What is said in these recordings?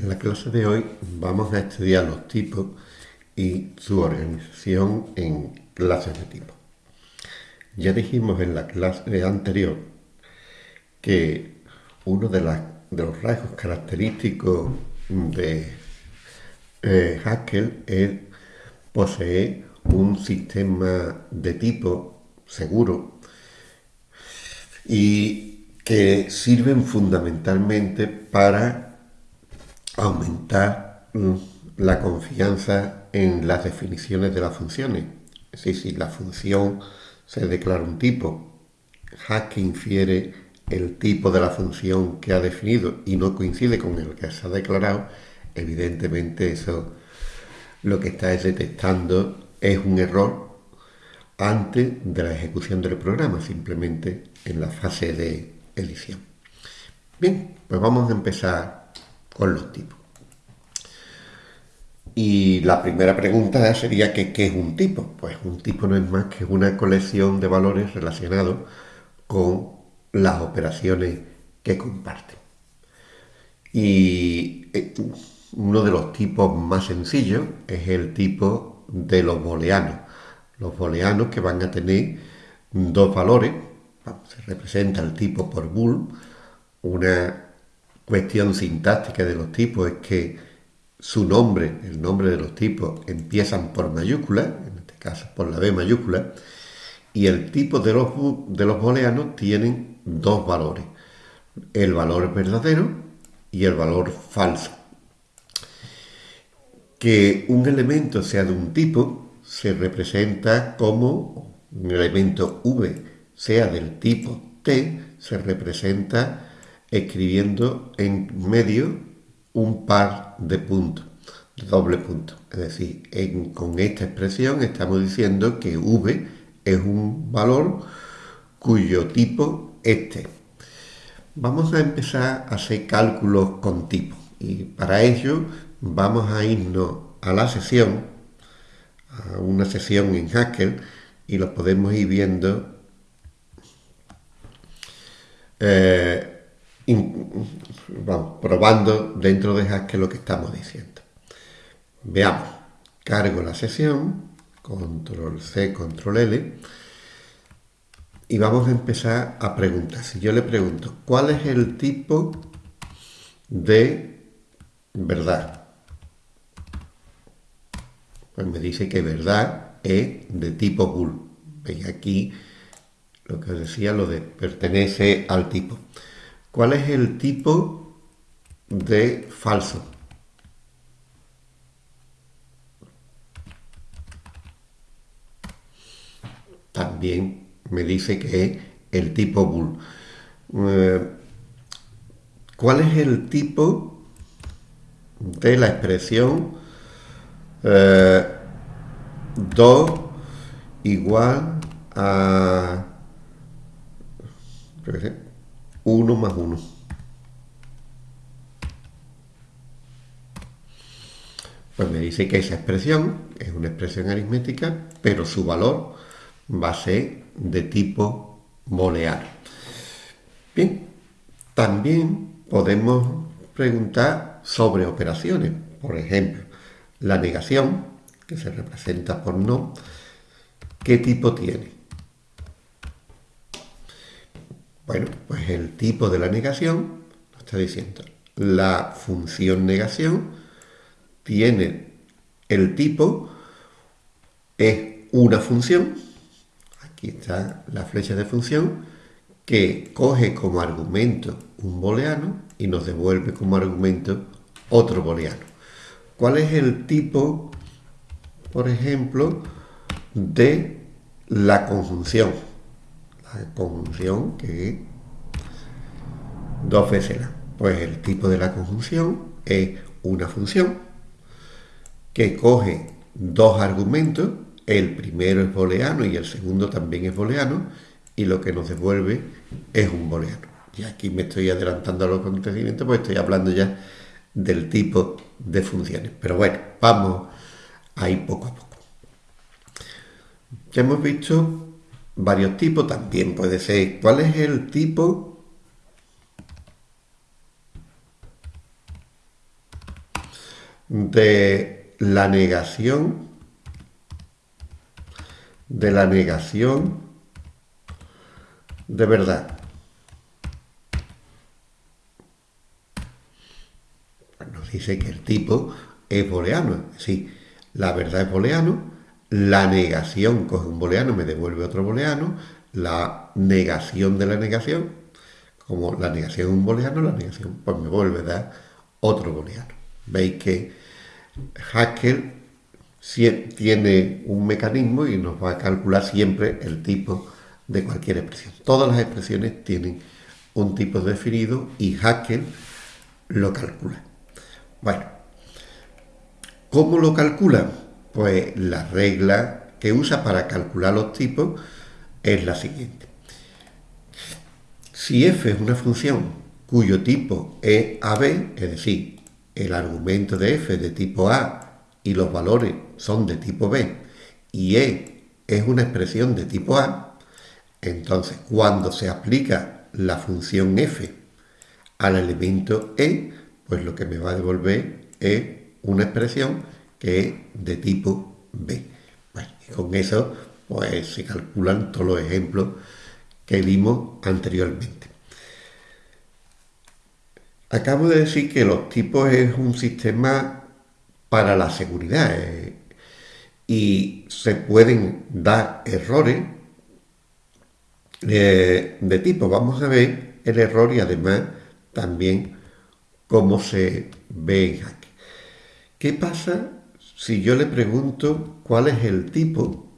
En la clase de hoy vamos a estudiar los tipos y su organización en clases de tipo. Ya dijimos en la clase anterior que uno de, los rasgos característicos de eh, Haskell es poseer un sistema de tipo seguro y que sirven fundamentalmente para aumentar mm, la confianza en las definiciones de las funciones. Es decir, si la función se declara un tipo, Haskell infiere el tipo de la función que ha definido y no coincide con el que se ha declarado, evidentemente eso lo que está detectando es un error antes de la ejecución del programa, simplemente en la fase de edición. Bien, pues vamos a empezar con los tipos. Y la primera pregunta sería que, ¿qué es un tipo? Pues un tipo no es más que una colección de valores relacionados con las operaciones que comparten. Y eh, uno de los tipos más sencillos es el tipo de los booleanos. Los booleanos que van a tener dos valores, se representa el tipo por bool, una cuestión sintáctica de los tipos es que su nombre, el nombre de los tipos, empiezan por mayúscula, en este caso por la B mayúscula, y el tipo de los, de los booleanos tienen dos valores, el valor verdadero y el valor falso. Que un elemento sea de un tipo se representa como un elemento V sea del tipo T, se representa escribiendo en medio un par de puntos, doble punto. Es decir, con esta expresión estamos diciendo que v es un valor cuyo tipo es t. Vamos a empezar a hacer cálculos con tipo y para ello vamos a irnos a la sesión, a una sesión en Haskell y lo podemos ir viendo eh, vamos, probando dentro de Haskell lo que estamos diciendo. Veamos, cargo la sesión, control C, control L, y vamos a empezar a preguntar. Si yo le pregunto, ¿cuál es el tipo de verdad? Pues me dice que verdad es de tipo bool. Veis aquí lo que os decía, lo de pertenece al tipo. ¿Cuál es el tipo de falso? También me dice que es el tipo bool. Eh, ¿Cuál es el tipo de la expresión 2 eh, igual a 1 más 1. Pues me dice que esa expresión es una expresión aritmética, pero su valor va a ser de tipo booleano. Bien, también podemos preguntar sobre operaciones. Por ejemplo, la negación, que se representa por no, ¿qué tipo tiene? Bueno, pues el tipo de la negación nos está diciendo la función negación tiene el tipo, es una función, aquí está la flecha de función, que coge como argumento un booleano y nos devuelve como argumento otro booleano. ¿Cuál es el tipo, por ejemplo, de la conjunción? Conjunción que dos veces la. Pues el tipo de la conjunción es una función que coge dos argumentos, el primero es booleano y el segundo también es booleano, y lo que nos devuelve es un booleano. Y aquí me estoy adelantando a los acontecimientos porque estoy hablando ya del tipo de funciones. Pero bueno, vamos ahí poco a poco. Ya hemos visto varios tipos, también puede ser cuál es el tipo de la negación de la negación de verdad. Nos dice que el tipo es booleano. Sí, la verdad es booleano, la negación coge un booleano, me devuelve otro booleano, la negación de la negación, como la negación es un booleano, la negación pues me vuelve a dar otro booleano. Veis que Haskell tiene un mecanismo y nos va a calcular siempre el tipo de cualquier expresión. Todas las expresiones tienen un tipo definido y Haskell lo calcula. Bueno, ¿cómo lo calcula? Pues la regla que usa para calcular los tipos es la siguiente. Si f es una función cuyo tipo es AB, es decir, el argumento de f de tipo A y los valores son de tipo B, y E es una expresión de tipo A, entonces cuando se aplica la función f al elemento E, pues lo que me va a devolver es una expresión que es de tipo B. y con eso pues se calculan todos los ejemplos que vimos anteriormente. Acabo de decir que los tipos es un sistema para la seguridad eh, y se pueden dar errores eh, de tipo. Vamos a ver el error y además también cómo se ve en Hack. ¿Qué pasa si yo le pregunto cuál es el tipo,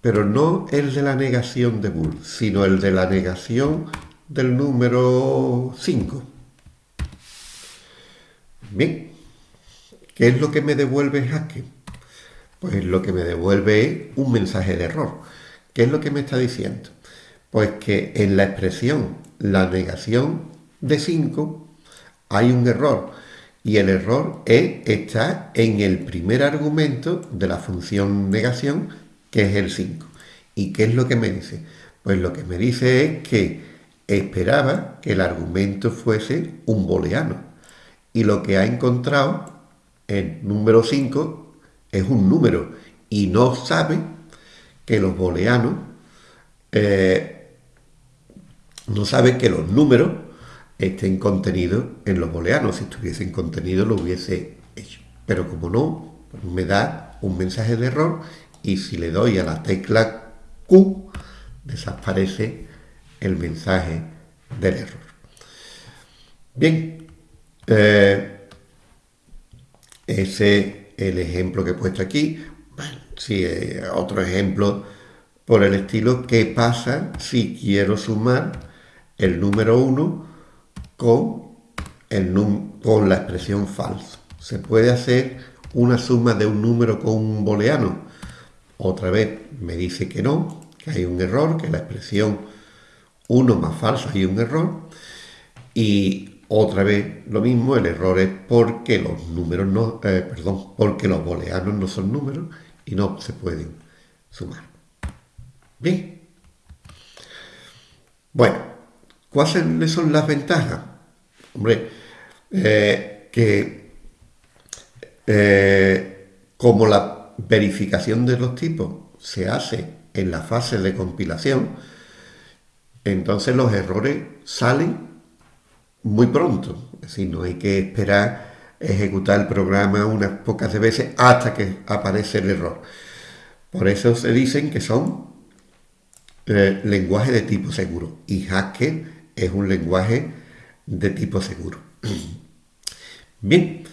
pero no el de la negación de Bull, sino el de la negación del número 5? Bien, ¿qué es lo que me devuelve Hack? Pues lo que me devuelve es un mensaje de error. ¿Qué es lo que me está diciendo? Pues que en la expresión la negación de 5 hay un error y el error es, está en el primer argumento de la función negación que es el 5. ¿Y qué es lo que me dice? Pues lo que me dice es que esperaba que el argumento fuese un booleano y lo que ha encontrado el número 5 es un número y no sabe que los booleanos eh, no sabe que los números estén contenidos en los booleanos. Si estuviesen contenido lo hubiese hecho. Pero como no, me da un mensaje de error y si le doy a la tecla Q, desaparece el mensaje del error. Bien, eh, ese es el ejemplo que he puesto aquí. Bueno, si eh, otro ejemplo por el estilo, ¿qué pasa si quiero sumar el número 1 con, el con la expresión falso. Se puede hacer una suma de un número con un booleano. Otra vez me dice que no, que hay un error, que la expresión 1 más falso hay un error. Y otra vez lo mismo, el error es porque los números no, eh, perdón, porque los booleanos no son números y no se pueden sumar. Bien. Bueno, ¿cuáles son las ventajas? Hombre, eh, que eh, como la verificación de los tipos se hace en la fase de compilación, entonces los errores salen muy pronto. Es decir, no hay que esperar ejecutar el programa unas pocas veces hasta que aparece el error. Por eso se dicen que son eh, lenguajes de tipo seguro. Y Haskell es un lenguaje de tipo seguro. Bien,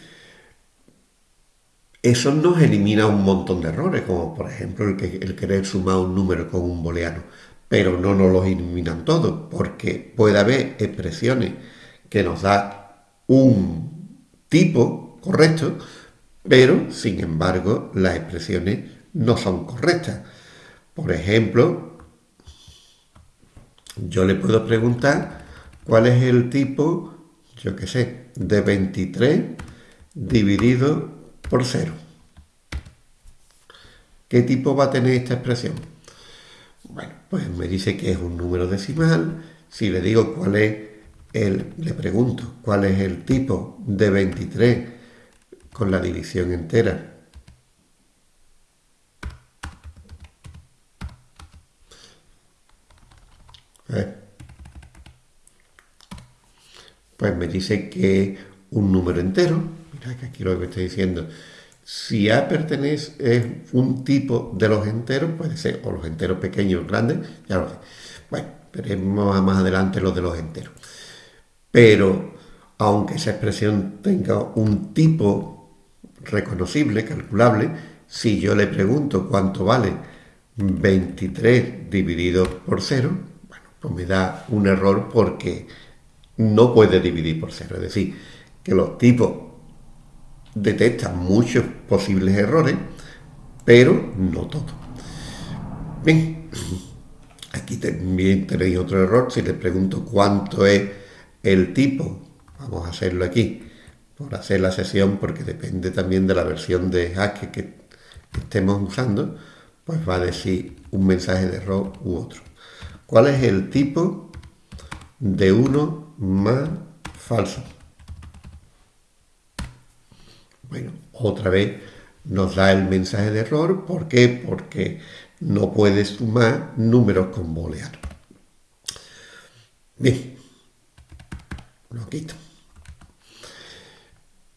eso nos elimina un montón de errores, como por ejemplo el, que, el querer sumar un número con un booleano, pero no nos los eliminan todos, porque puede haber expresiones que nos da un tipo correcto, pero sin embargo las expresiones no son correctas. Por ejemplo, yo le puedo preguntar ¿Cuál es el tipo, yo qué sé, de 23 dividido por 0? ¿Qué tipo va a tener esta expresión? Bueno, pues me dice que es un número decimal. Si le digo cuál es el, le pregunto cuál es el tipo de 23 con la división entera. Pues me dice que un número entero, mira que aquí lo que estoy diciendo, si A pertenece es un tipo de los enteros, puede ser o los enteros pequeños o grandes, ya lo sé. Bueno, veremos más adelante los de los enteros. Pero aunque esa expresión tenga un tipo reconocible, calculable, si yo le pregunto cuánto vale 23 dividido por 0, bueno, pues me da un error porque no puede dividir por 0. Es decir, que los tipos detectan muchos posibles errores, pero no todos. Bien, aquí también tenéis otro error. Si le pregunto cuánto es el tipo, vamos a hacerlo aquí, por hacer la sesión, porque depende también de la versión de Haskell que estemos usando, pues va a decir un mensaje de error u otro. ¿Cuál es el tipo de uno más falso? Bueno, otra vez nos da el mensaje de error. ¿Por qué? Porque no puede sumar números con booleano. Bien, lo quito.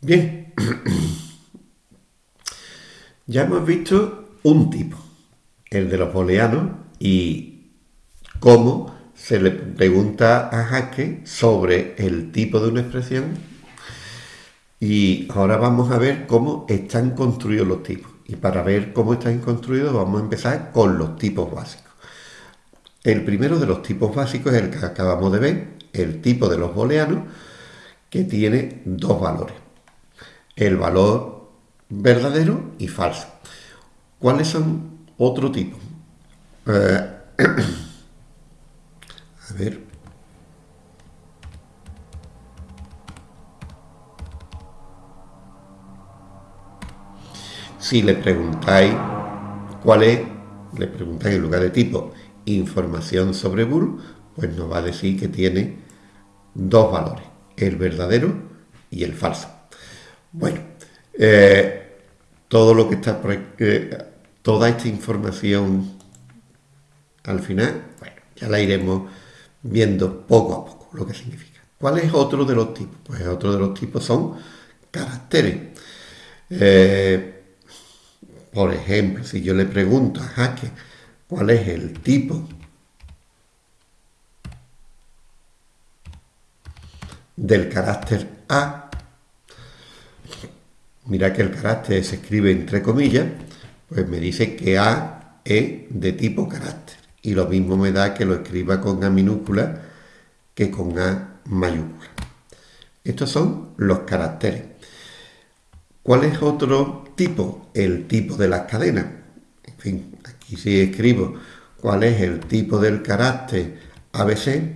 Bien, ya hemos visto un tipo, el de los booleanos, y cómo se le pregunta a Haskell sobre el tipo de una expresión y ahora vamos a ver cómo están construidos los tipos. Y para ver cómo están construidos vamos a empezar con los tipos básicos. El primero de los tipos básicos es el que acabamos de ver, el tipo de los booleanos, que tiene dos valores. El valor verdadero y falso. ¿Cuáles son otro tipo? Eh, ver, Si le preguntáis cuál es, le preguntáis en lugar de tipo información sobre bull, pues nos va a decir que tiene dos valores, el verdadero y el falso. Bueno, eh, todo lo que está eh, toda esta información al final, bueno, ya la iremos viendo poco a poco lo que significa. ¿Cuál es otro de los tipos? Pues otro de los tipos son caracteres. Eh, por ejemplo, si yo le pregunto a Jaque cuál es el tipo del carácter A, mira que el carácter se escribe entre comillas, pues me dice que A es de tipo carácter. Y lo mismo me da que lo escriba con A minúscula que con A mayúscula. Estos son los caracteres. ¿Cuál es otro tipo? El tipo de las cadenas. En fin, aquí si escribo cuál es el tipo del carácter ABC,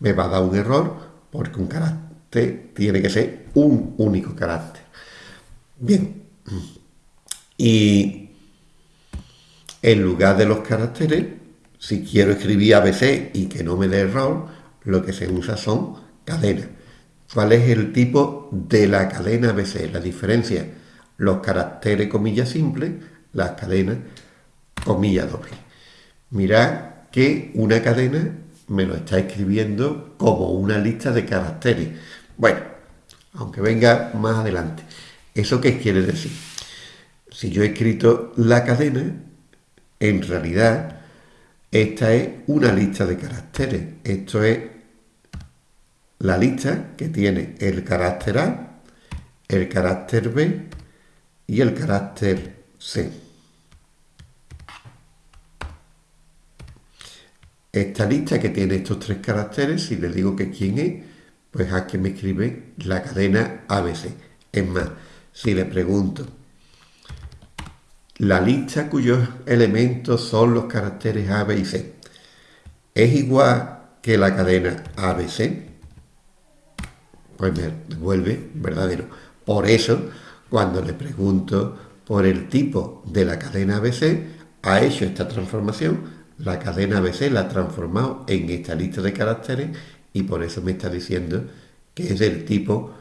me va a dar un error porque un carácter tiene que ser un único carácter. Bien, y en lugar de los caracteres, si quiero escribir ABC y que no me dé error, lo que se usa son cadenas. ¿Cuál es el tipo de la cadena ABC? La diferencia, los caracteres comillas simples, las cadenas comilla doble. Mirad que una cadena me lo está escribiendo como una lista de caracteres. Bueno, aunque venga más adelante. ¿Eso qué quiere decir? Si yo he escrito la cadena, en realidad esta es una lista de caracteres. Esto es la lista que tiene el carácter A, el carácter B y el carácter C. Esta lista que tiene estos tres caracteres, si le digo que quién es, pues aquí me escribe la cadena ABC. Es más, si le pregunto, la lista cuyos elementos son los caracteres A, B y C, ¿es igual que la cadena ABC? pues me devuelve verdadero. Por eso, cuando le pregunto por el tipo de la cadena ABC, ha hecho esta transformación, la cadena ABC la ha transformado en esta lista de caracteres y por eso me está diciendo que es del tipo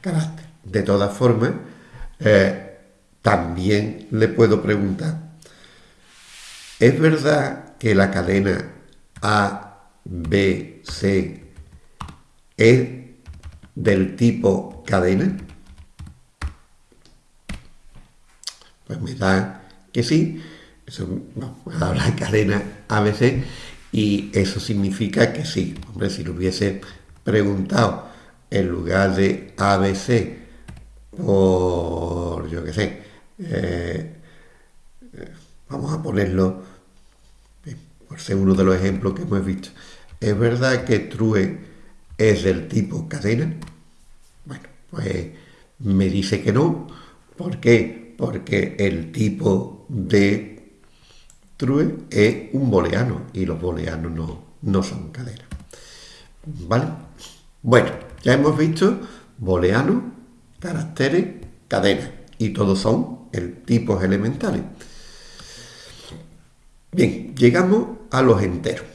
carácter. De todas formas, eh, también le puedo preguntar, ¿es verdad que la cadena A, B, C es del tipo cadena? Pues me da que sí. Eso, habla de cadena ABC y eso significa que sí. Hombre, si lo hubiese preguntado en lugar de ABC por, yo qué sé, eh, vamos a ponerlo, por ser uno de los ejemplos que hemos visto. ¿Es verdad que true es del tipo cadena? Bueno, pues me dice que no. ¿Por qué? porque el tipo de true es un booleano y los booleanos no, no son cadenas. ¿Vale? Bueno, ya hemos visto booleano, caracteres, cadenas y todos son el tipos elementales. Bien, llegamos a los enteros.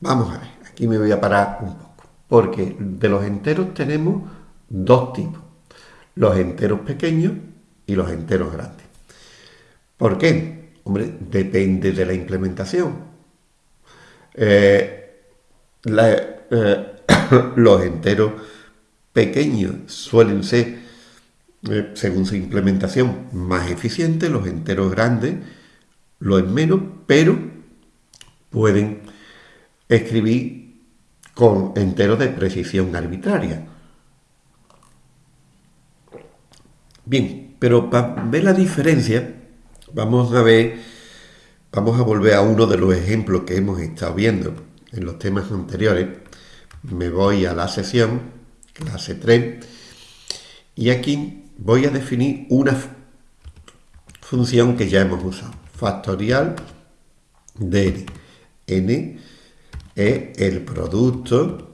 Vamos a ver, aquí me voy a parar un poco, porque de los enteros tenemos dos tipos, los enteros pequeños y los enteros grandes. ¿Por qué? Hombre, depende de la implementación. Eh, eh, los enteros pequeños suelen ser, eh, según su implementación, más eficientes, los enteros grandes lo es menos, pero pueden escribir con enteros de precisión arbitraria. Bien, pero para ver la diferencia, vamos a ver, vamos a volver a uno de los ejemplos que hemos estado viendo en los temas anteriores. Me voy a la sesión, clase 3, y aquí voy a definir una función que ya hemos usado, factorial de n es el producto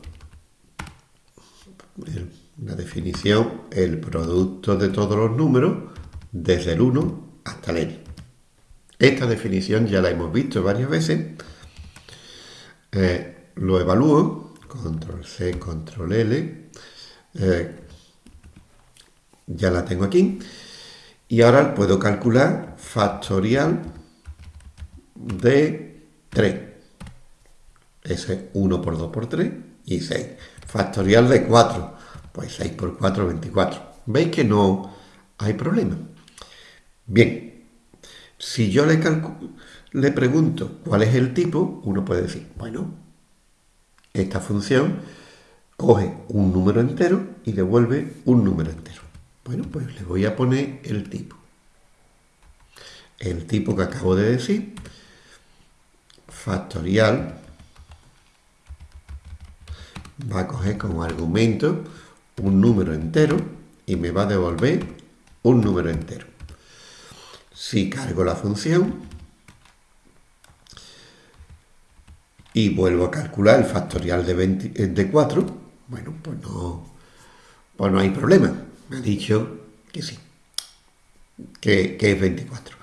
la definición, el producto de todos los números desde el 1 hasta el n. Esta definición ya la hemos visto varias veces. Eh, lo evalúo, control C, control L. Eh, ya la tengo aquí. Y ahora puedo calcular factorial de 3. Ese es 1 por 2 por 3 y 6. Factorial de 4 pues 6 por 4, 24. ¿Veis que no hay problema? Bien, si yo le, le pregunto cuál es el tipo, uno puede decir, bueno, esta función coge un número entero y devuelve un número entero. Bueno, pues le voy a poner el tipo. El tipo que acabo de decir, factorial, va a coger como argumento un número entero y me va a devolver un número entero. Si cargo la función y vuelvo a calcular el factorial de, eh, de 4, bueno, pues no, pues no hay problema. Me ha dicho que sí, que, que es 24.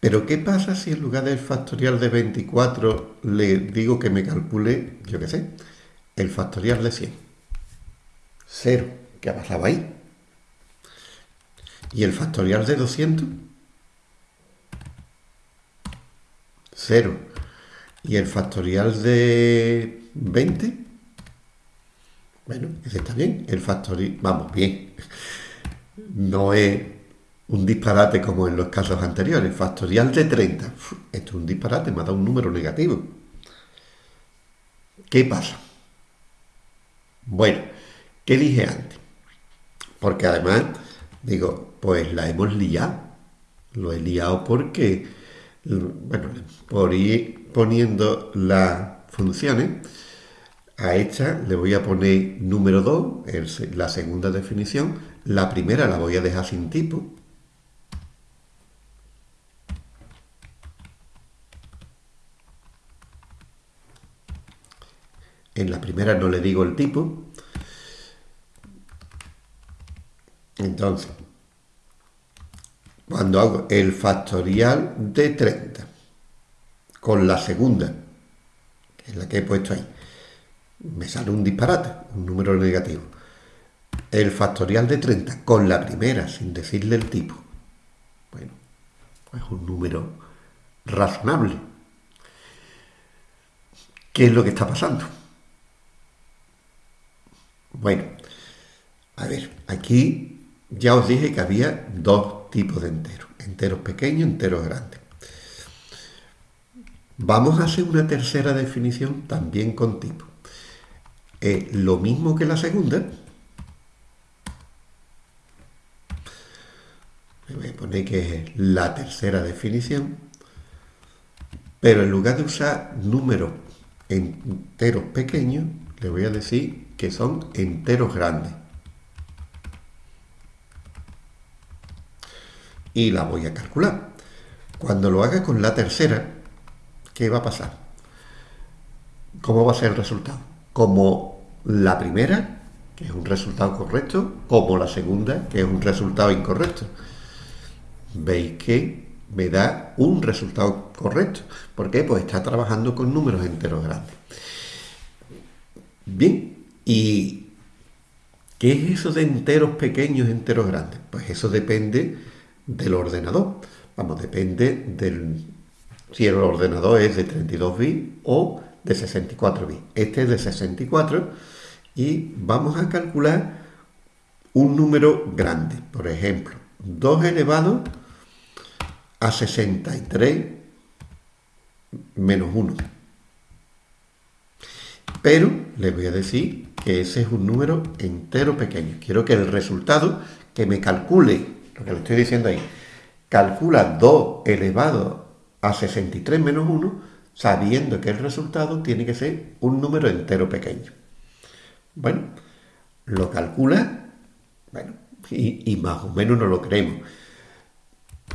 Pero ¿qué pasa si en lugar del factorial de 24 le digo que me calcule, yo qué sé, el factorial de 100? 0. ¿Qué ha pasado ahí? ¿Y el factorial de 200? 0. ¿Y el factorial de 20? Bueno, ese está bien. El factorial, vamos, bien. No es un disparate como en los casos anteriores. Factorial de 30. esto es un disparate, me ha dado un número negativo. ¿Qué pasa? Bueno, ¿Qué dije antes? Porque además, digo, pues la hemos liado. Lo he liado porque, bueno, por ir poniendo las funciones, a esta le voy a poner número 2, la segunda definición. La primera la voy a dejar sin tipo. En la primera no le digo el tipo, Entonces, cuando hago el factorial de 30 con la segunda, que es la que he puesto ahí, me sale un disparate, un número negativo. El factorial de 30 con la primera, sin decirle el tipo. Bueno, pues un número razonable. ¿Qué es lo que está pasando? Bueno, a ver, aquí ya os dije que había dos tipos de enteros, enteros pequeños, enteros grandes. Vamos a hacer una tercera definición también con tipo. lo mismo que la segunda. Me poner que es la tercera definición. Pero en lugar de usar números enteros pequeños, le voy a decir que son enteros grandes. Y la voy a calcular. Cuando lo haga con la tercera, ¿qué va a pasar? ¿Cómo va a ser el resultado? Como la primera, que es un resultado correcto, como la segunda, que es un resultado incorrecto. Veis que me da un resultado correcto. ¿Por qué? Pues está trabajando con números enteros grandes. Bien, ¿y qué es eso de enteros pequeños, enteros grandes? Pues eso depende del ordenador. Vamos, depende del si el ordenador es de 32 bits o de 64 bits. Este es de 64 y vamos a calcular un número grande. Por ejemplo, 2 elevado a 63 menos 1. Pero les voy a decir que ese es un número entero pequeño. Quiero que el resultado que me calcule, lo que le estoy diciendo ahí, calcula 2 elevado a 63 menos 1, sabiendo que el resultado tiene que ser un número entero pequeño. Bueno, lo calcula, bueno, y, más o menos no lo creemos.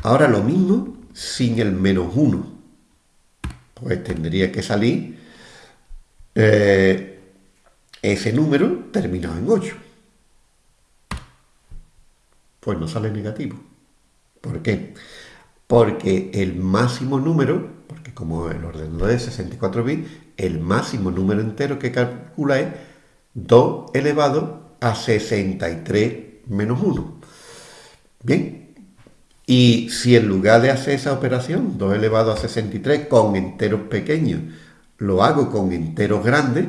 Ahora lo mismo sin el menos 1. Pues tendría que salir eh, ese número terminado en 8. Pues no sale negativo. ¿Por qué? porque el máximo número, porque como el ordenador es 64 bits, el máximo número entero que calcula es 2 elevado a 63 menos 1. Bien, y si en lugar de hacer esa operación, 2 elevado a 63 con enteros pequeños, lo hago con enteros grandes,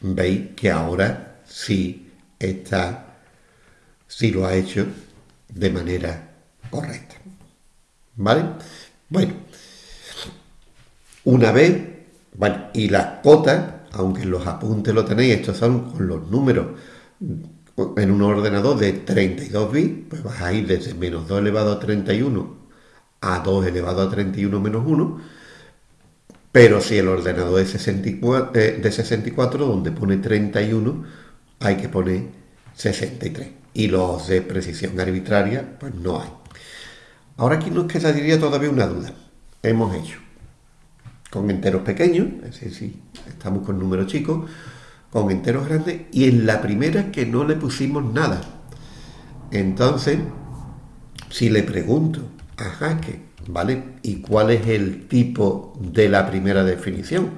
veis que ahora sí está si lo ha hecho de manera correcta. ¿Vale? Bueno, una vez, bueno, y las cotas, aunque los apuntes lo tenéis, estos son con los números en un ordenador de 32 bits, pues vas a ir desde menos 2 elevado a 31 a 2 elevado a 31 menos 1, pero si el ordenador es 64, eh, de 64, donde pone 31, hay que poner 63 y los de precisión arbitraria, pues no hay. Ahora aquí nos quedaría todavía una duda. Hemos hecho con enteros pequeños, es decir, si estamos con números chicos, con enteros grandes, y en la primera que no le pusimos nada. Entonces, si le pregunto a Jaque, ¿vale? ¿Y cuál es el tipo de la primera definición?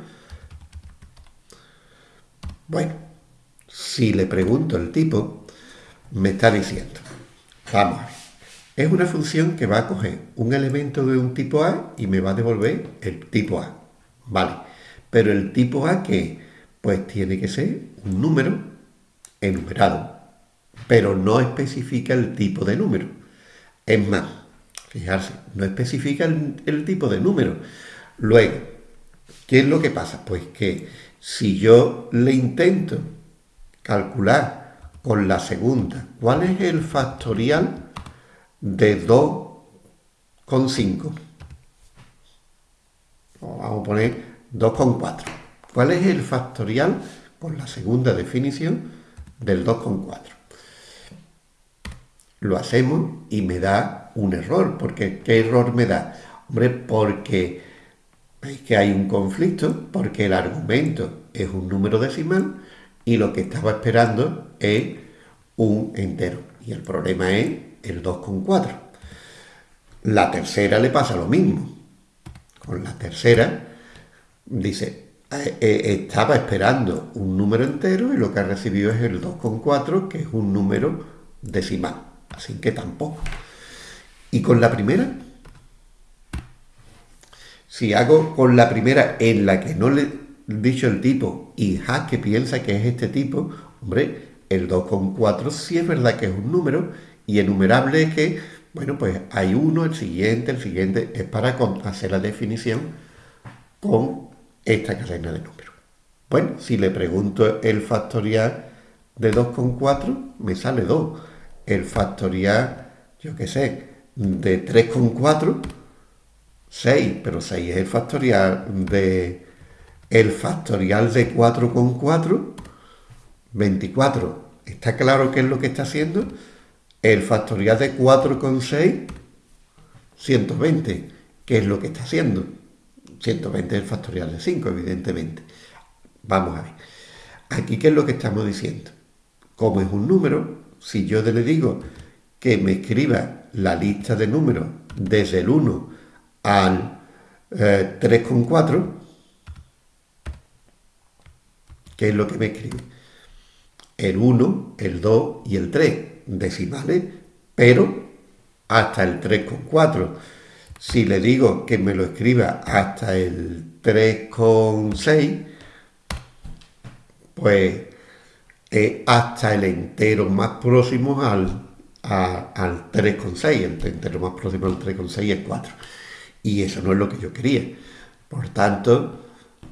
Bueno, si le pregunto el tipo, me está diciendo, vamos es una función que va a coger un elemento de un tipo A y me va a devolver el tipo A, ¿vale? Pero el tipo A que pues tiene que ser un número enumerado, pero no especifica el tipo de número. Es más, fijarse, no especifica el, el tipo de número. Luego, ¿qué es lo que pasa? Pues que si yo le intento calcular con la segunda. ¿Cuál es el factorial de 2,5? Vamos a poner 2,4. ¿Cuál es el factorial con la segunda definición del 2,4? Lo hacemos y me da un error. porque ¿Qué error me da? Hombre, porque veis que hay un conflicto, porque el argumento es un número decimal y lo que estaba esperando es un entero. Y el problema es el 2,4. La tercera le pasa lo mismo. Con la tercera dice, estaba esperando un número entero y lo que ha recibido es el 2,4, que es un número decimal. Así que tampoco. ¿Y con la primera? Si hago con la primera en la que no le he dicho el tipo y que piensa que es este tipo, hombre, el 2,4 sí es verdad que es un número y enumerable es que, bueno, pues hay uno, el siguiente, el siguiente, es para hacer la definición con esta cadena de números. Bueno, si le pregunto el factorial de 2,4, me sale 2. El factorial, yo qué sé, de 3,4, 6, pero 6 es el factorial de... El factorial de 4,4, 24. ¿Está claro qué es lo que está haciendo? El factorial de 4,6, 120. ¿Qué es lo que está haciendo? 120 es el factorial de 5, evidentemente. Vamos a ver. Aquí, ¿qué es lo que estamos diciendo? Como es un número, si yo le digo que me escriba la lista de números desde el 1 al 3,4, eh, ¿qué es lo que me escribe? El 1, el 2 y el 3, decimales, pero hasta el 3,4. Si le digo que me lo escriba hasta el 3,6, pues hasta el entero más próximo al, al 3,6. El entero más próximo al 3,6 es 4. Y eso no es lo que yo quería. Por tanto,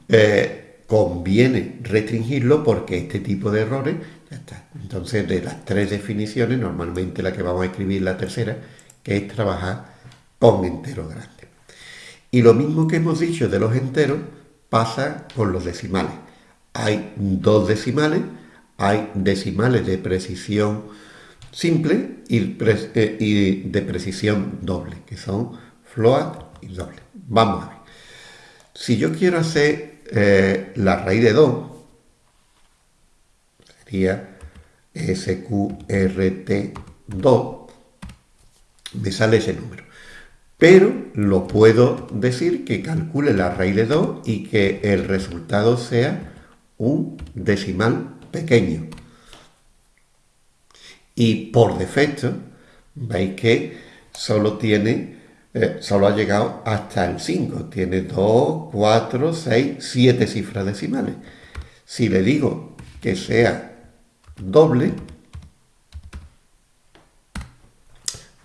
eh, conviene restringirlo porque este tipo de errores ya está. Entonces, de las tres definiciones, normalmente la que vamos a escribir la tercera, que es trabajar con enteros grandes. Y lo mismo que hemos dicho de los enteros pasa con los decimales. Hay dos decimales, hay decimales de precisión simple y, eh, de precisión doble, que son float y doble. Vamos a ver. Si yo quiero hacer eh, la raíz de 2, sería SQRT2, me sale ese número pero lo puedo decir que calcule la raíz de 2 y que el resultado sea un decimal pequeño. Y por defecto, veis que solo tiene, eh, solo ha llegado hasta el 5. Tiene 2, 4, 6, 7 cifras decimales. Si le digo que sea doble,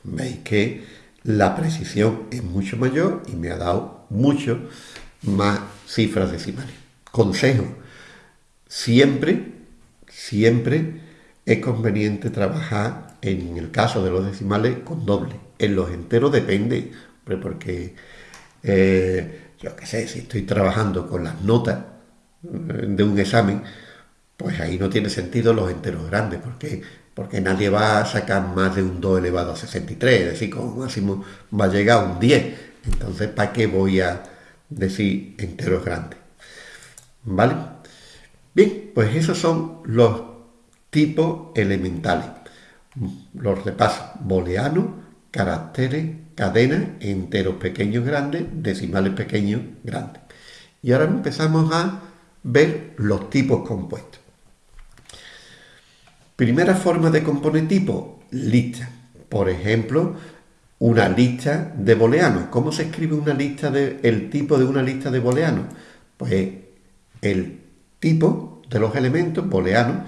veis que la precisión es mucho mayor y me ha dado mucho más cifras decimales. Consejo, siempre, siempre es conveniente trabajar en el caso de los decimales con doble. En los enteros depende, porque eh, yo qué sé, si estoy trabajando con las notas eh, de un examen, pues ahí no tiene sentido los enteros grandes, porque porque nadie va a sacar más de un 2 elevado a 63, es decir, como máximo va a llegar a un 10. Entonces, ¿para qué voy a decir enteros grandes? ¿Vale? Bien, pues esos son los tipos elementales. Los repasos, booleano, caracteres, cadenas, enteros pequeños grandes, decimales pequeños grandes. Y ahora empezamos a ver los tipos compuestos. Primera forma de componer tipo, lista. Por ejemplo, una lista de booleanos. ¿Cómo se escribe una lista de, el tipo de una lista de booleanos? Pues el tipo de los elementos booleanos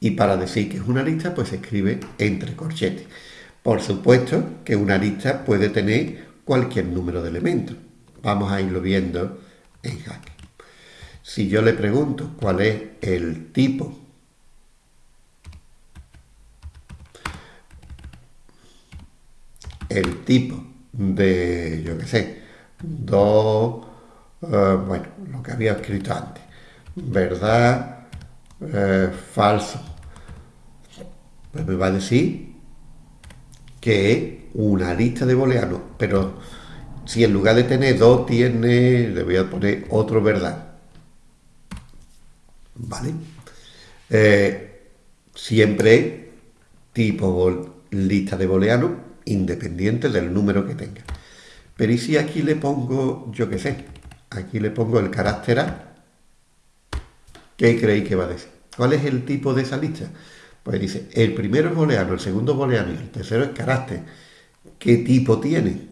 y para decir que es una lista, pues se escribe entre corchetes. Por supuesto que una lista puede tener cualquier número de elementos. Vamos a irlo viendo en Hack. Si yo le pregunto cuál es el tipo el tipo de, yo qué sé, dos, eh, bueno, lo que había escrito antes, verdad, eh, falso, pues me va a decir que es una lista de booleanos, pero si en lugar de tener dos tiene, le voy a poner otro verdad. ¿Vale? Eh, siempre tipo lista de booleanos independiente del número que tenga. Pero ¿y si aquí le pongo, yo qué sé, aquí le pongo el carácter A, ¿qué creéis que va a decir? ¿Cuál es el tipo de esa lista? Pues dice, el primero es booleano, el segundo es booleano y el tercero es carácter. ¿Qué tipo tiene?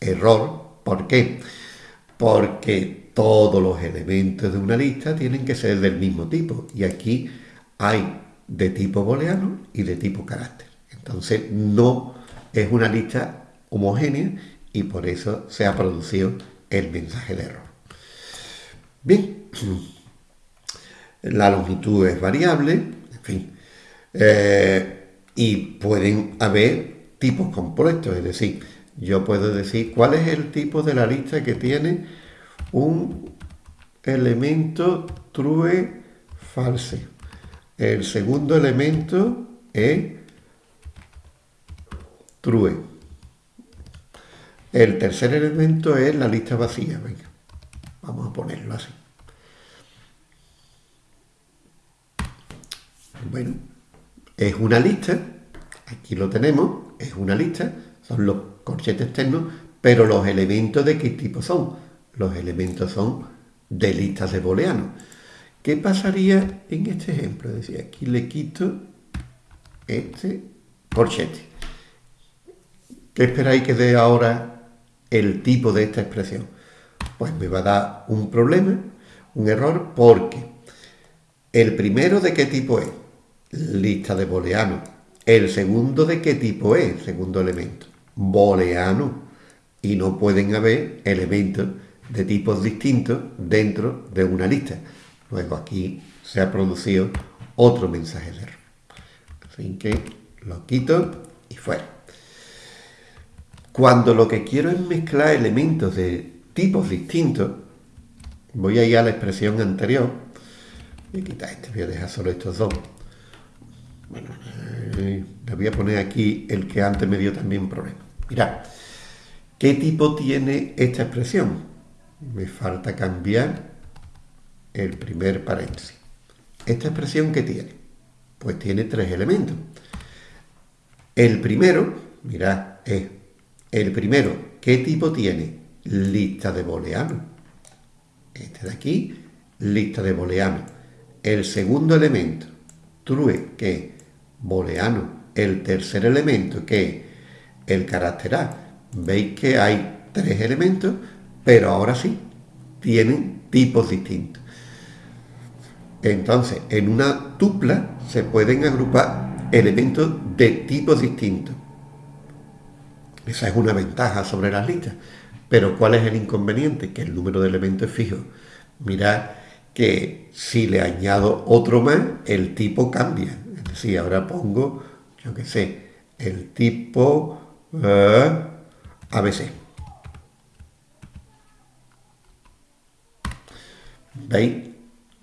Error. ¿Por qué? Porque todos los elementos de una lista tienen que ser del mismo tipo. Y aquí hay de tipo booleano y de tipo carácter. Entonces no es una lista homogénea y por eso se ha producido el mensaje de error. Bien, la longitud es variable, en fin, eh, y pueden haber tipos compuestos, es decir, yo puedo decir cuál es el tipo de la lista que tiene un elemento true false. El segundo elemento es true. El tercer elemento es la lista vacía. Venga, vamos a ponerlo así. Bueno, es una lista, aquí lo tenemos, es una lista, son los corchetes externos, pero los elementos de qué tipo son. Los elementos son de listas de booleano. ¿Qué pasaría en este ejemplo? Es decir, aquí le quito este corchete. ¿Qué esperáis que dé ahora el tipo de esta expresión? Pues me va a dar un problema, un error, porque el primero de qué tipo es? Lista de booleano. El segundo de qué tipo es? Segundo elemento. Booleano. Y no pueden haber elementos de tipos distintos dentro de una lista. Luego aquí se ha producido otro mensaje de error. Así que lo quito y fuera. Cuando lo que quiero es mezclar elementos de tipos distintos, voy a ir a la expresión anterior. Voy a quitar este, voy a dejar solo estos dos. Bueno, eh, le voy a poner aquí el que antes me dio también problema. Mirad, ¿qué tipo tiene esta expresión? Me falta cambiar el primer paréntesis. ¿Esta expresión qué tiene? Pues tiene tres elementos. El primero, mirad, es el primero, ¿qué tipo tiene? Lista de booleano. Este de aquí, lista de booleano. El segundo elemento, true, que es booleano. El tercer elemento, que es el carácter A. Veis que hay tres elementos, pero ahora sí, tienen tipos distintos. Entonces, en una tupla se pueden agrupar elementos de tipos distintos. Esa es una ventaja sobre las listas. Pero ¿cuál es el inconveniente? Que el número de elementos es fijo. Mirad que si le añado otro más, el tipo cambia. Es decir, ahora pongo, yo qué sé, el tipo eh, ABC. ¿Veis?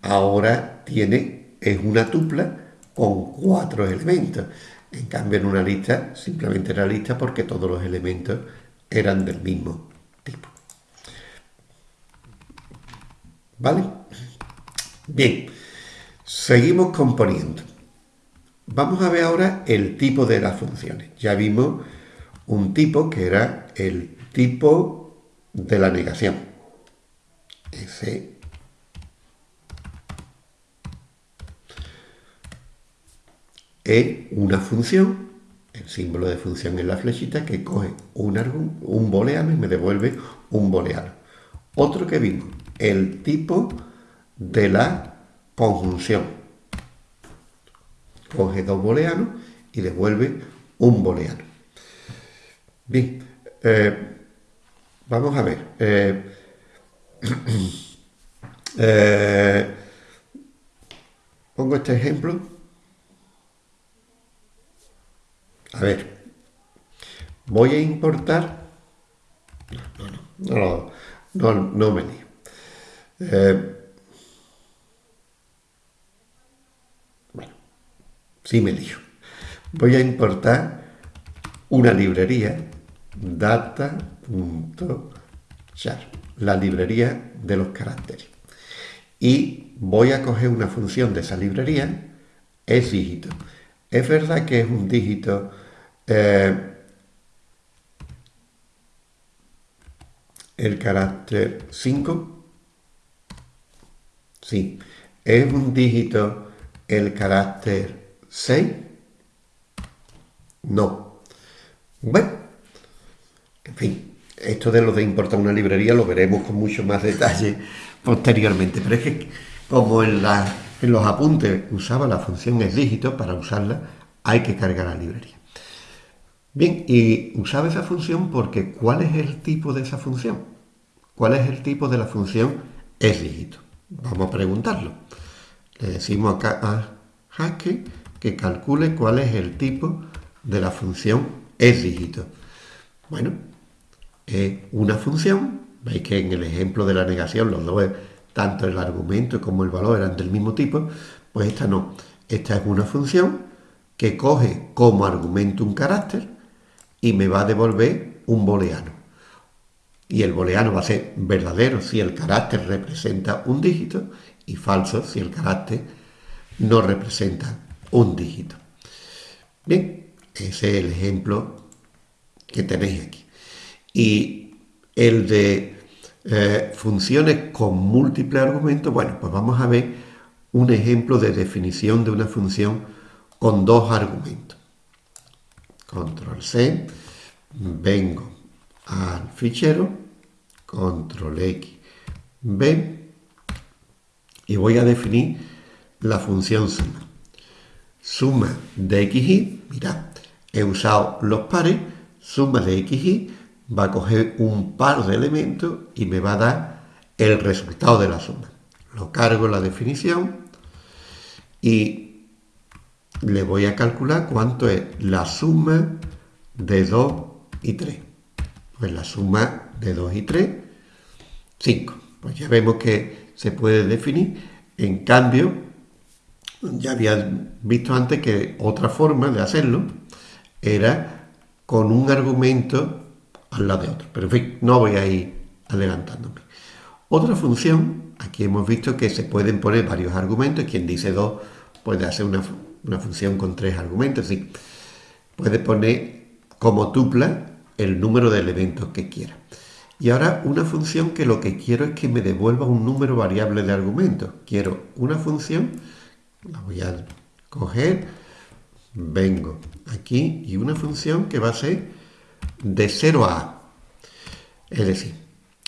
Ahora tiene, es una tupla con cuatro elementos. En cambio, en una lista simplemente era lista porque todos los elementos eran del mismo tipo. ¿Vale? Bien, seguimos componiendo. Vamos a ver ahora el tipo de las funciones. Ya vimos un tipo que era el tipo de la negación. Ese es una función, el símbolo de función es la flechita que coge un, un booleano y me devuelve un booleano. Otro que vimos, el tipo de la conjunción. Coge dos booleanos y devuelve un booleano. Bien, eh, vamos a ver. Eh, eh, pongo este ejemplo A ver, voy a importar... No, no, no, no, no me lío. Eh, bueno, sí me lío. Voy a importar una librería data.char, la librería de los caracteres. Y voy a coger una función de esa librería, es dígito. Es verdad que es un dígito eh, el carácter 5. Sí, ¿Es un dígito el carácter 6? No. Bueno, en fin, esto de lo de importar una librería lo veremos con mucho más detalle posteriormente, pero es que como en, en los apuntes usaba la función es dígito, para usarla hay que cargar la librería. Bien, y usaba esa función porque ¿cuál es el tipo de esa función? ¿Cuál es el tipo de la función es dígito? Vamos a preguntarlo. Le decimos acá a Haskell que calcule cuál es el tipo de la función es dígito. Bueno, es una función, veis que en el ejemplo de la negación los dos, tanto el argumento como el valor eran del mismo tipo, pues esta no. Esta es una función que coge como argumento un carácter y me va a devolver un booleano. Y el booleano va a ser verdadero si el carácter representa un dígito y falso si el carácter no representa un dígito. Bien, ese es el ejemplo que tenéis aquí. Y el de eh, funciones con múltiples argumentos, bueno, pues vamos a ver un ejemplo de definición de una función con dos argumentos. Control C, vengo al fichero, control X, B, y voy a definir la función suma. Suma de x y, mirad, he usado los pares, suma de x y va a coger un par de elementos y me va a dar el resultado de la suma. Lo cargo en la definición y le voy a calcular cuánto es la suma de 2 y 3. Pues la suma de 2 y 3, 5. Pues ya vemos que se puede definir. En cambio, ya había visto antes que otra forma de hacerlo era con un argumento al lado de otro. Pero en fin, no voy a ir adelantándome. Otra función, aquí hemos visto que se pueden poner varios argumentos. Quien dice dos puede hacer una, función con tres argumentos. Sí. Puede poner como tupla el número de elementos que quiera. Y ahora una función que lo que quiero es que me devuelva un número variable de argumentos. Quiero una función, la voy a coger, vengo aquí y una función que va a ser de 0 a a. Es decir,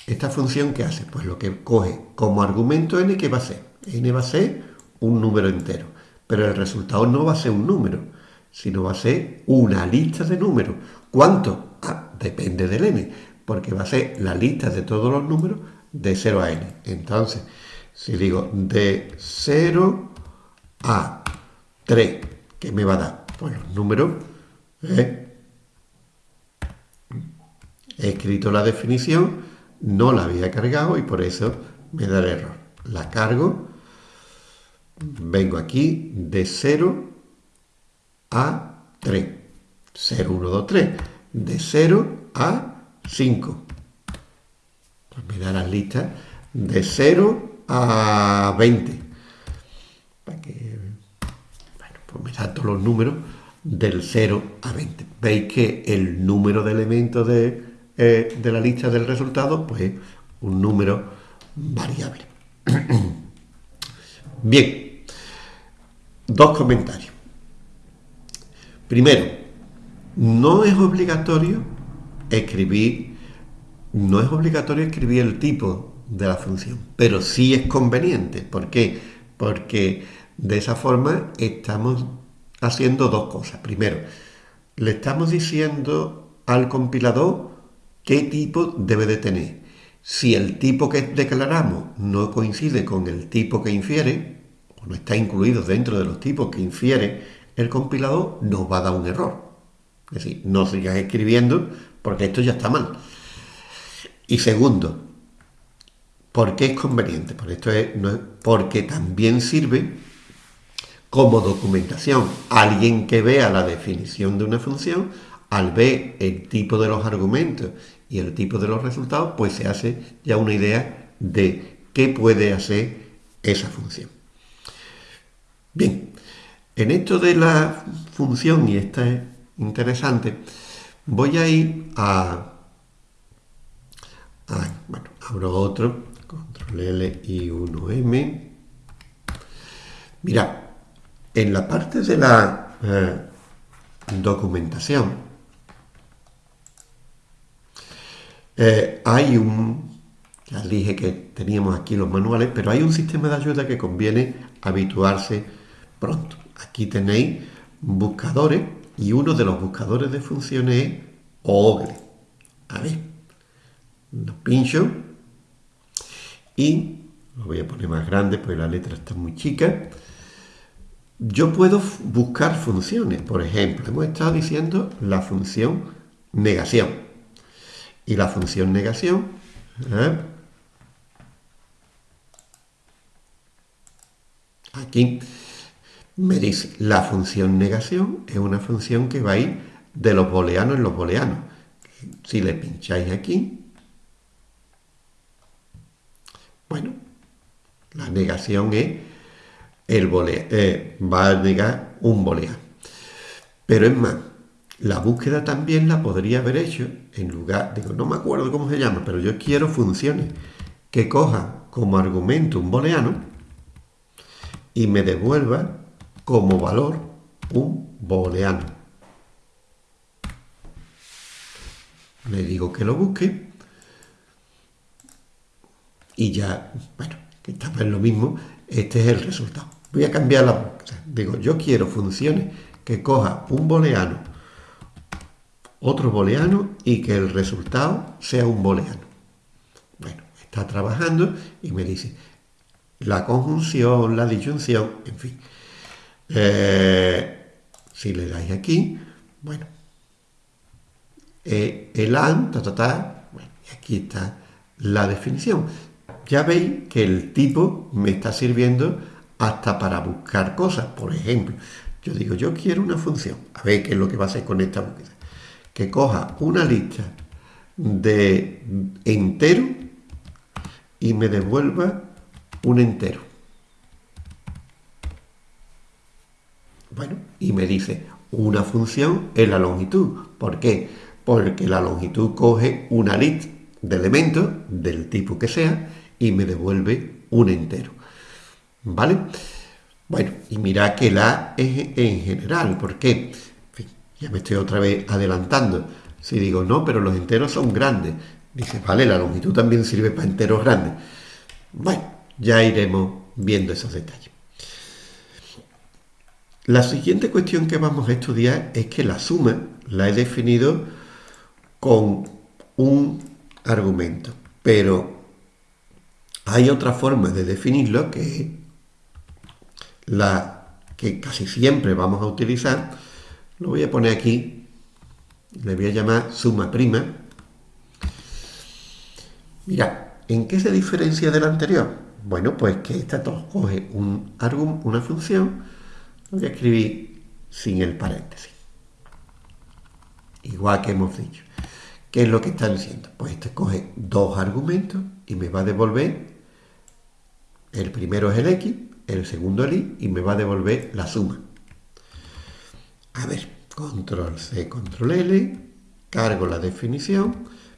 esta función que hace, pues lo que coge como argumento n, ¿qué va a ser? n va a ser un número entero, pero el resultado no va a ser un número, sino va a ser una lista de números. ¿Cuánto? Ah, depende del n, porque va a ser la lista de todos los números de 0 a n. Entonces, si digo de 0 a 3, ¿qué me va a dar? Pues los números ¿eh? he escrito la definición, no la había cargado y por eso me da el error. La cargo, vengo aquí de 0 a 3. 0, 1, 2, 3. De 0 a 5. Pues me da las listas de 0 a 20. Para que, bueno, pues me da todos los números del 0 a 20. Veis que el número de elementos de eh, de la lista del resultado, pues un número variable. Bien, dos comentarios. Primero, no es obligatorio escribir, no es obligatorio escribir el tipo de la función, pero sí es conveniente. ¿Por qué? Porque de esa forma estamos haciendo dos cosas. Primero, le estamos diciendo al compilador ¿Qué tipo debe de tener? Si el tipo que declaramos no coincide con el tipo que infiere, o no está incluido dentro de los tipos que infiere el compilador, nos va a dar un error. Es decir, no sigas escribiendo porque esto ya está mal. Y segundo, ¿por qué es conveniente? Esto es, porque también sirve como documentación. Alguien que vea la definición de una función, al ver el tipo de los argumentos y el tipo de los resultados, pues se hace ya una idea de qué puede hacer esa función. Bien, en esto de la función, y esta es interesante, voy a ir a, bueno, abro otro, control L y 1M, Mira, en la parte de la eh, documentación eh, hay un, ya dije que teníamos aquí los manuales, pero hay un sistema de ayuda que conviene habituarse pronto. Aquí tenéis buscadores y uno de los buscadores de funciones es OGRE. A ver, lo pincho y lo voy a poner más grande porque la letra está muy chica. Yo puedo buscar funciones, por ejemplo, hemos estado diciendo la función negación. Y la función negación, ¿eh? aquí me dice, la función negación es una función que va a ir de los booleanos en los booleanos. Si le pincháis aquí, bueno, la negación es el eh, va a negar un booleano. Pero es más, la búsqueda también la podría haber hecho en lugar, digo, no me acuerdo cómo se llama, pero yo quiero funciones que cojan como argumento un booleano y me devuelva como valor un booleano. Le digo que lo busque y ya, bueno, que está en lo mismo, este es el resultado. Voy a cambiar la. Digo, yo quiero funciones que coja un booleano, otro booleano y que el resultado sea un booleano. Bueno, está trabajando y me dice la conjunción, la disyunción, en fin. Eh, si le dais aquí, bueno, eh, el AND, ta, ta, ta, bueno, y aquí está la definición ya veis que el tipo me está sirviendo hasta para buscar cosas. Por ejemplo, yo digo, yo quiero una función. A ver qué es lo que va a hacer con esta búsqueda. Que coja una lista de entero y me devuelva un entero. Bueno, y me dice, una función es la longitud. ¿Por qué? Porque la longitud coge una lista de elementos del tipo que sea y me devuelve un entero. ¿Vale? Bueno, y mira que la es en general, ¿por qué? ya me estoy otra vez adelantando. Si digo, no, pero los enteros son grandes. Dice, vale, la longitud también sirve para enteros grandes. Bueno, ya iremos viendo esos detalles. La siguiente cuestión que vamos a estudiar es que la suma la he definido con un argumento, pero hay otra forma de definirlo que es la que casi siempre vamos a utilizar. Lo voy a poner aquí, le voy a llamar suma prima. Mira, ¿en qué se diferencia del anterior? Bueno, pues que esta coge un, una función, lo voy a escribir sin el paréntesis. Igual que hemos dicho. ¿Qué es lo que está diciendo? Pues este coge dos argumentos y me va a devolver el primero es el X, el segundo el Y y me va a devolver la suma. A ver, control C, control L, cargo la definición,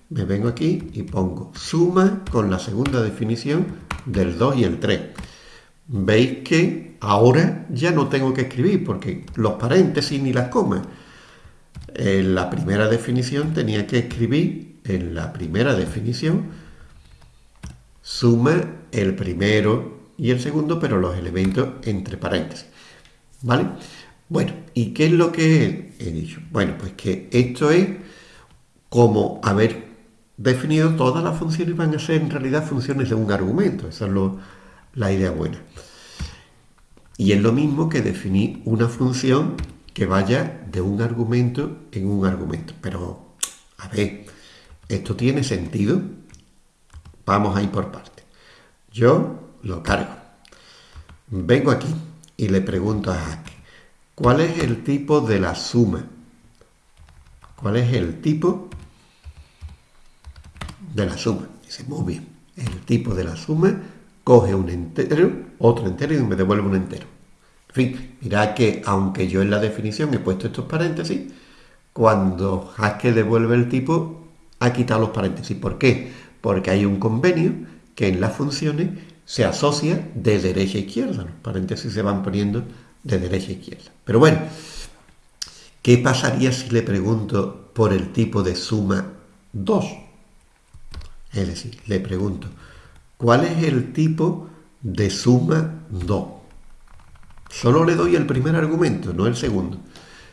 me vengo aquí y pongo suma con la segunda definición del 2 y el 3. Veis que ahora ya no tengo que escribir porque los paréntesis ni las comas. En la primera definición tenía que escribir en la primera definición suma el primero y el segundo, pero los elementos entre paréntesis. ¿Vale? Bueno, ¿y qué es lo que he dicho? Bueno, pues que esto es como haber definido todas las funciones van a ser en realidad funciones de un argumento. Esa es la idea buena. Y es lo mismo que definir una función que vaya de un argumento en un argumento. Pero, a ver, ¿esto tiene sentido? Vamos a ir por partes. Yo lo cargo. Vengo aquí y le pregunto a Hack, ¿cuál es el tipo de la suma? ¿Cuál es el tipo de la suma? Dice, muy bien, el tipo de la suma coge un entero, otro entero y me devuelve un entero. En fin, mirad que aunque yo en la definición he puesto estos paréntesis, cuando Haskell devuelve el tipo, ha quitado los paréntesis. ¿Por qué? porque hay un convenio que en las funciones se asocia de derecha a izquierda. Los paréntesis se van poniendo de derecha a izquierda. Pero bueno, ¿qué pasaría si le pregunto por el tipo de suma 2? Es decir, le pregunto, ¿cuál es el tipo de suma 2? Solo le doy el primer argumento, no el segundo.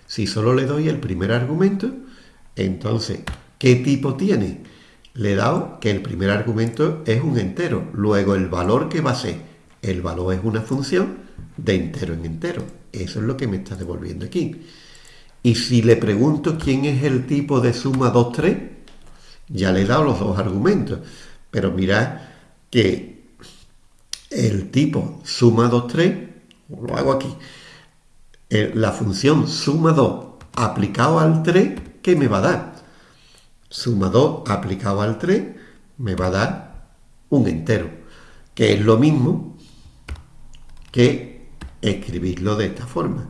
Si solo le doy el primer argumento, entonces, ¿qué tipo tiene? Le he dado que el primer argumento es un entero. Luego, el valor que va a ser, el valor es una función de entero en entero. Eso es lo que me está devolviendo aquí. Y si le pregunto quién es el tipo de suma 2, 3, ya le he dado los dos argumentos. Pero mirad que el tipo suma 2, 3, lo hago aquí, eh, la función suma 2 aplicado al 3, ¿qué me va a dar? Suma 2 aplicado al 3 me va a dar un entero, que es lo mismo que escribirlo de esta forma.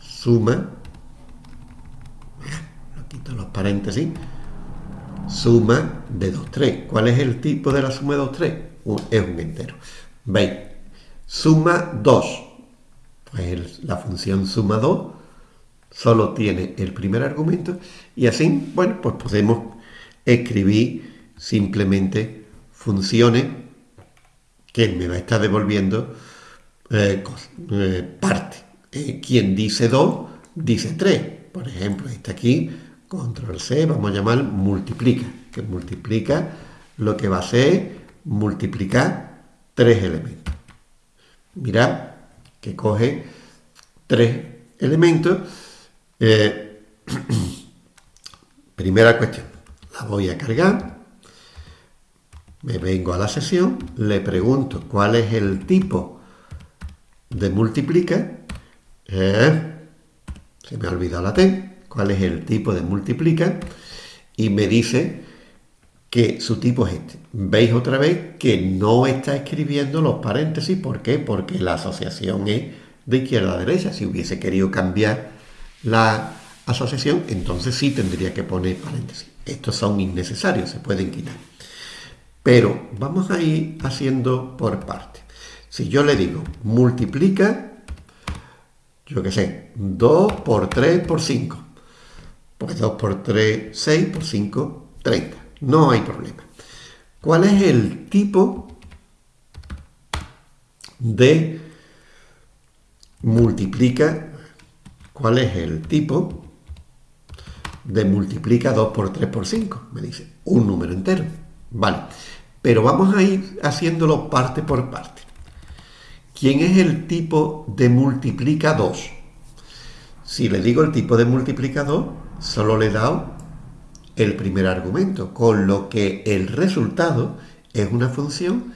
Suma, lo quito los paréntesis, suma de 2, 3. ¿Cuál es el tipo de la suma de 2, 3? Es un entero. ¿Veis? Suma 2 pues la función suma 2 solo tiene el primer argumento y así, bueno, pues podemos escribir simplemente funciones que me va a estar devolviendo eh, eh, parte. Eh, quien dice 2, dice 3. Por ejemplo, está aquí, control C, vamos a llamar multiplica, que multiplica lo que va a ser multiplicar tres elementos. Mirad, que coge tres elementos. Eh, primera cuestión, la voy a cargar, me vengo a la sesión, le pregunto cuál es el tipo de multiplica, eh, se me ha olvidado la T, cuál es el tipo de multiplica, y me dice que su tipo es este. Veis otra vez que no está escribiendo los paréntesis. ¿Por qué? Porque la asociación es de izquierda a derecha. Si hubiese querido cambiar la asociación, entonces sí tendría que poner paréntesis. Estos son innecesarios, se pueden quitar. Pero vamos a ir haciendo por parte. Si yo le digo multiplica, yo qué sé, 2 por 3 por 5. Pues 2 por 3, 6 por 5, 30 no hay problema. ¿Cuál es el tipo de multiplica? ¿Cuál es el tipo de multiplica 2 por 3 por 5? Me dice, un número entero. Vale, pero vamos a ir haciéndolo parte por parte. ¿Quién es el tipo de multiplica 2? Si le digo el tipo de multiplica 2, solo le he dado el primer argumento, con lo que el resultado es una función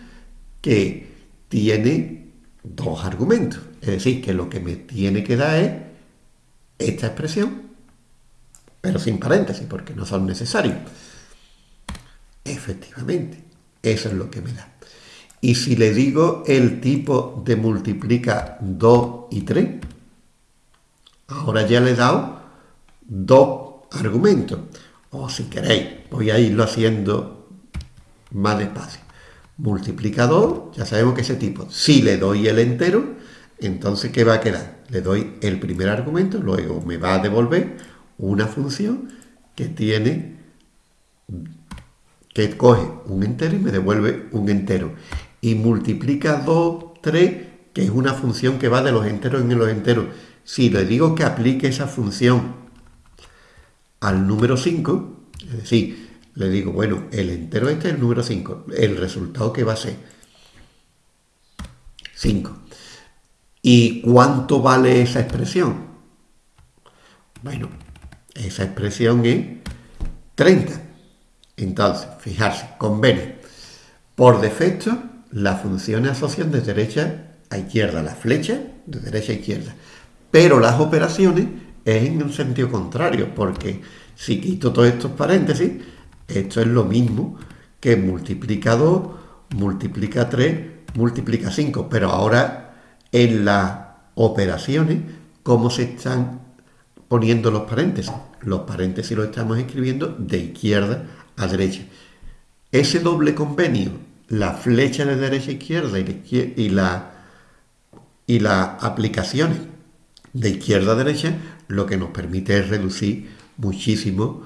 que tiene dos argumentos. Es decir, que lo que me tiene que dar es esta expresión, pero sin paréntesis, porque no son necesarios. Efectivamente, eso es lo que me da. Y si le digo el tipo de multiplica 2 y 3, ahora ya le he dado dos argumentos. O si queréis, voy a irlo haciendo más despacio. Multiplicador, ya sabemos que ese tipo. Si le doy el entero, entonces ¿qué va a quedar? Le doy el primer argumento, luego me va a devolver una función que tiene, que coge un entero y me devuelve un entero. Y multiplica 2, 3, que es una función que va de los enteros en los enteros. Si le digo que aplique esa función al número 5, es decir, le digo, bueno, el entero este es el número 5, el resultado que va a ser 5. ¿Y cuánto vale esa expresión? Bueno, esa expresión es 30. Entonces, fijarse, conviene. Por defecto, las funciones asocian de derecha a izquierda, la flecha de derecha a izquierda. Pero las operaciones es en un sentido contrario, porque si quito todos estos paréntesis, esto es lo mismo que multiplica 2, multiplica 3, multiplica 5, pero ahora en las operaciones, ¿cómo se están poniendo los paréntesis? Los paréntesis los estamos escribiendo de izquierda a derecha. Ese doble convenio la flecha de derecha a izquierda y la, y las aplicaciones de izquierda a derecha, lo que nos permite es reducir muchísimo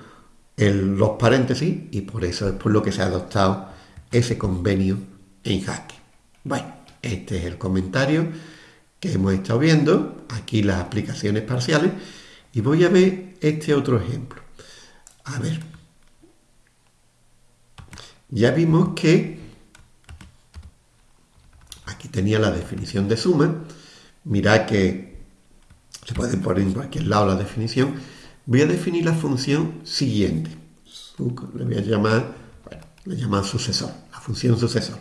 los paréntesis y por eso es por lo que se ha adoptado ese convenio en Haskell. Bueno, este es el comentario que hemos estado viendo, aquí las aplicaciones parciales, y voy a ver este otro ejemplo. A ver, ya vimos que aquí tenía la definición de suma, mirad que se puede poner en cualquier lado la definición, voy a definir la función siguiente, le voy a llamar, bueno, le llamo sucesor, la función sucesor.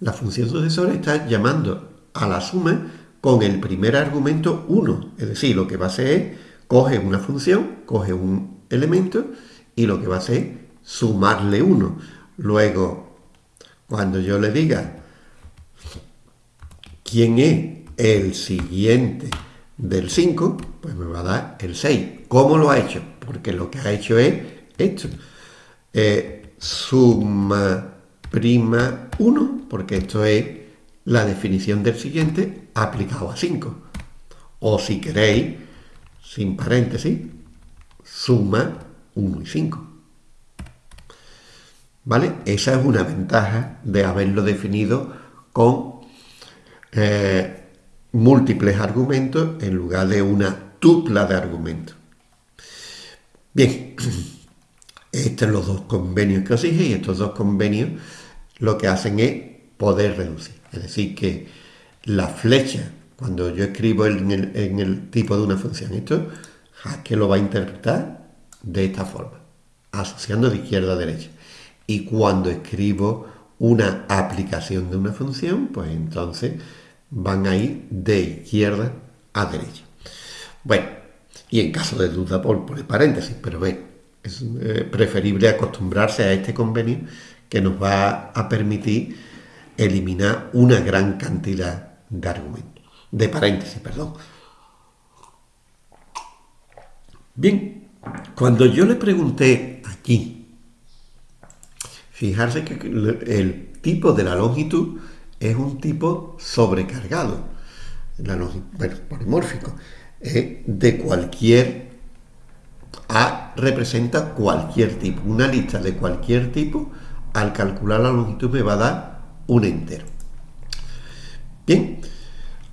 La función sucesor está llamando a la suma con el primer argumento 1, es decir, lo que va a hacer es coge una función, coge un elemento y lo que va a hacer es sumarle 1. Luego, cuando yo le diga quién es el siguiente del 5, pues me va a dar el 6. ¿Cómo lo ha hecho? Porque lo que ha hecho es esto. Eh, suma prima 1, porque esto es la definición del siguiente aplicado a 5. O si queréis, sin paréntesis, suma 1 y 5. ¿Vale? Esa es una ventaja de haberlo definido con eh, múltiples argumentos en lugar de una tupla de argumentos. Bien, estos son los dos convenios que os dije y estos dos convenios lo que hacen es poder reducir. Es decir, que la flecha, cuando yo escribo en el, tipo de una función, esto que lo va a interpretar de esta forma, asociando de izquierda a derecha. Y cuando escribo una aplicación de una función, pues entonces van a ir de izquierda a derecha. Bueno, y en caso de duda por, por paréntesis, pero ve, es eh, preferible acostumbrarse a este convenio que nos va a permitir eliminar una gran cantidad de argumentos, de paréntesis, perdón. Bien, cuando yo le pregunté aquí, fijarse que el tipo de la longitud es un tipo sobrecargado, bueno, polimórfico, de cualquier A representa cualquier tipo, una lista de cualquier tipo al calcular la longitud me va a dar un entero. Bien,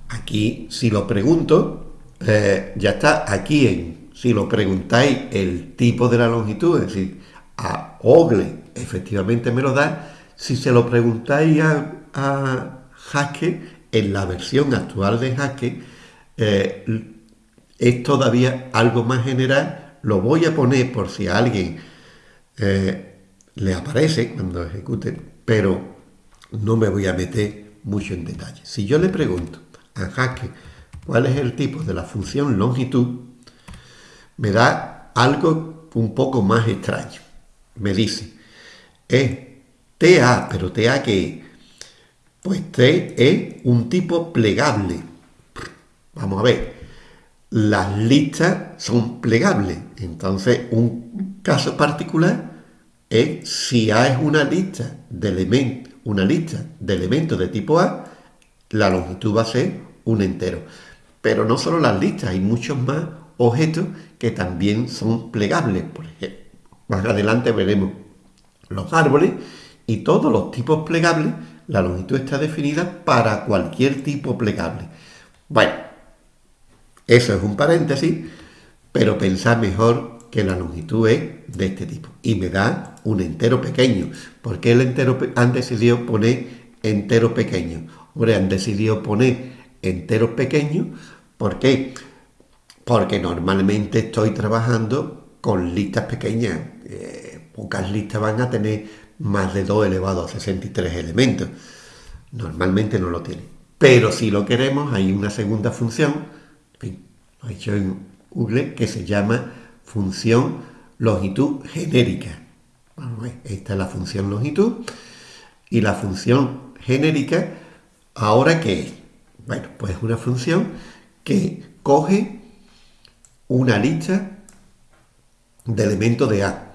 aquí si lo pregunto, eh, ya está aquí en, si lo preguntáis el tipo de la longitud, es decir, a Ogle efectivamente me lo da, si se lo preguntáis a, a Haskell, en la versión actual de Haskell, eh, es todavía algo más general, lo voy a poner por si a alguien eh, le aparece cuando ejecute, pero no me voy a meter mucho en detalle. Si yo le pregunto a Jaque cuál es el tipo de la función longitud, me da algo un poco más extraño. Me dice, es TA, pero TA que pues T es un tipo plegable. Vamos a ver, las listas son plegables. Entonces, un caso particular es si A es una lista de elementos, una lista de elementos de tipo A, la longitud va a ser un entero. Pero no solo las listas, hay muchos más objetos que también son plegables. Más adelante veremos los árboles y todos los tipos plegables, la longitud está definida para cualquier tipo plegable. Bueno, eso es un paréntesis, pero pensad mejor que la longitud es de este tipo y me da un entero pequeño. ¿Por qué el entero han decidido poner entero pequeño? Hombre, han decidido poner enteros pequeños. ¿Por qué? Porque normalmente estoy trabajando con listas pequeñas. Eh, pocas listas van a tener más de 2 elevado a 63 elementos. Normalmente no lo tienen. Pero si lo queremos, hay una segunda función, en fin, lo he hecho en Google, que se llama función longitud genérica. esta es la función longitud. Y la función genérica, ¿ahora qué es? Bueno, pues es una función que coge una lista de elementos de A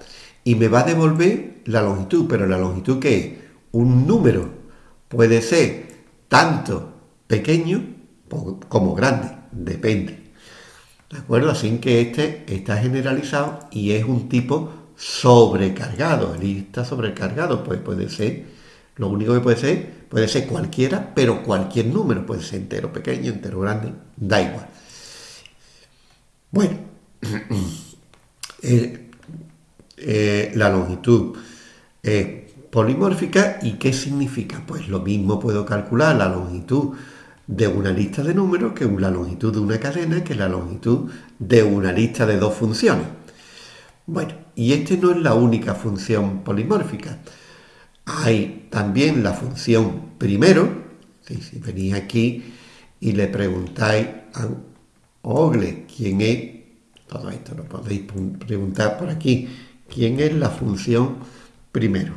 y me va a devolver la longitud, pero la longitud que es un número puede ser tanto pequeño como grande, depende. ¿De acuerdo? Así que este está generalizado y es un tipo sobrecargado. Lista sobrecargado, pues puede ser, lo único que puede ser, puede ser cualquiera, pero cualquier número, puede ser entero pequeño, entero grande, da igual. Bueno, eh, eh, la longitud es polimórfica y ¿qué significa? Pues lo mismo puedo calcular la longitud de una lista de números que la longitud de una cadena que la longitud de una lista de dos funciones. Bueno, y este no es la única función polimórfica. Hay también la función primero, si venís aquí y le preguntáis a Ogle quién es, todo esto lo podéis preguntar por aquí, quién es la función primero.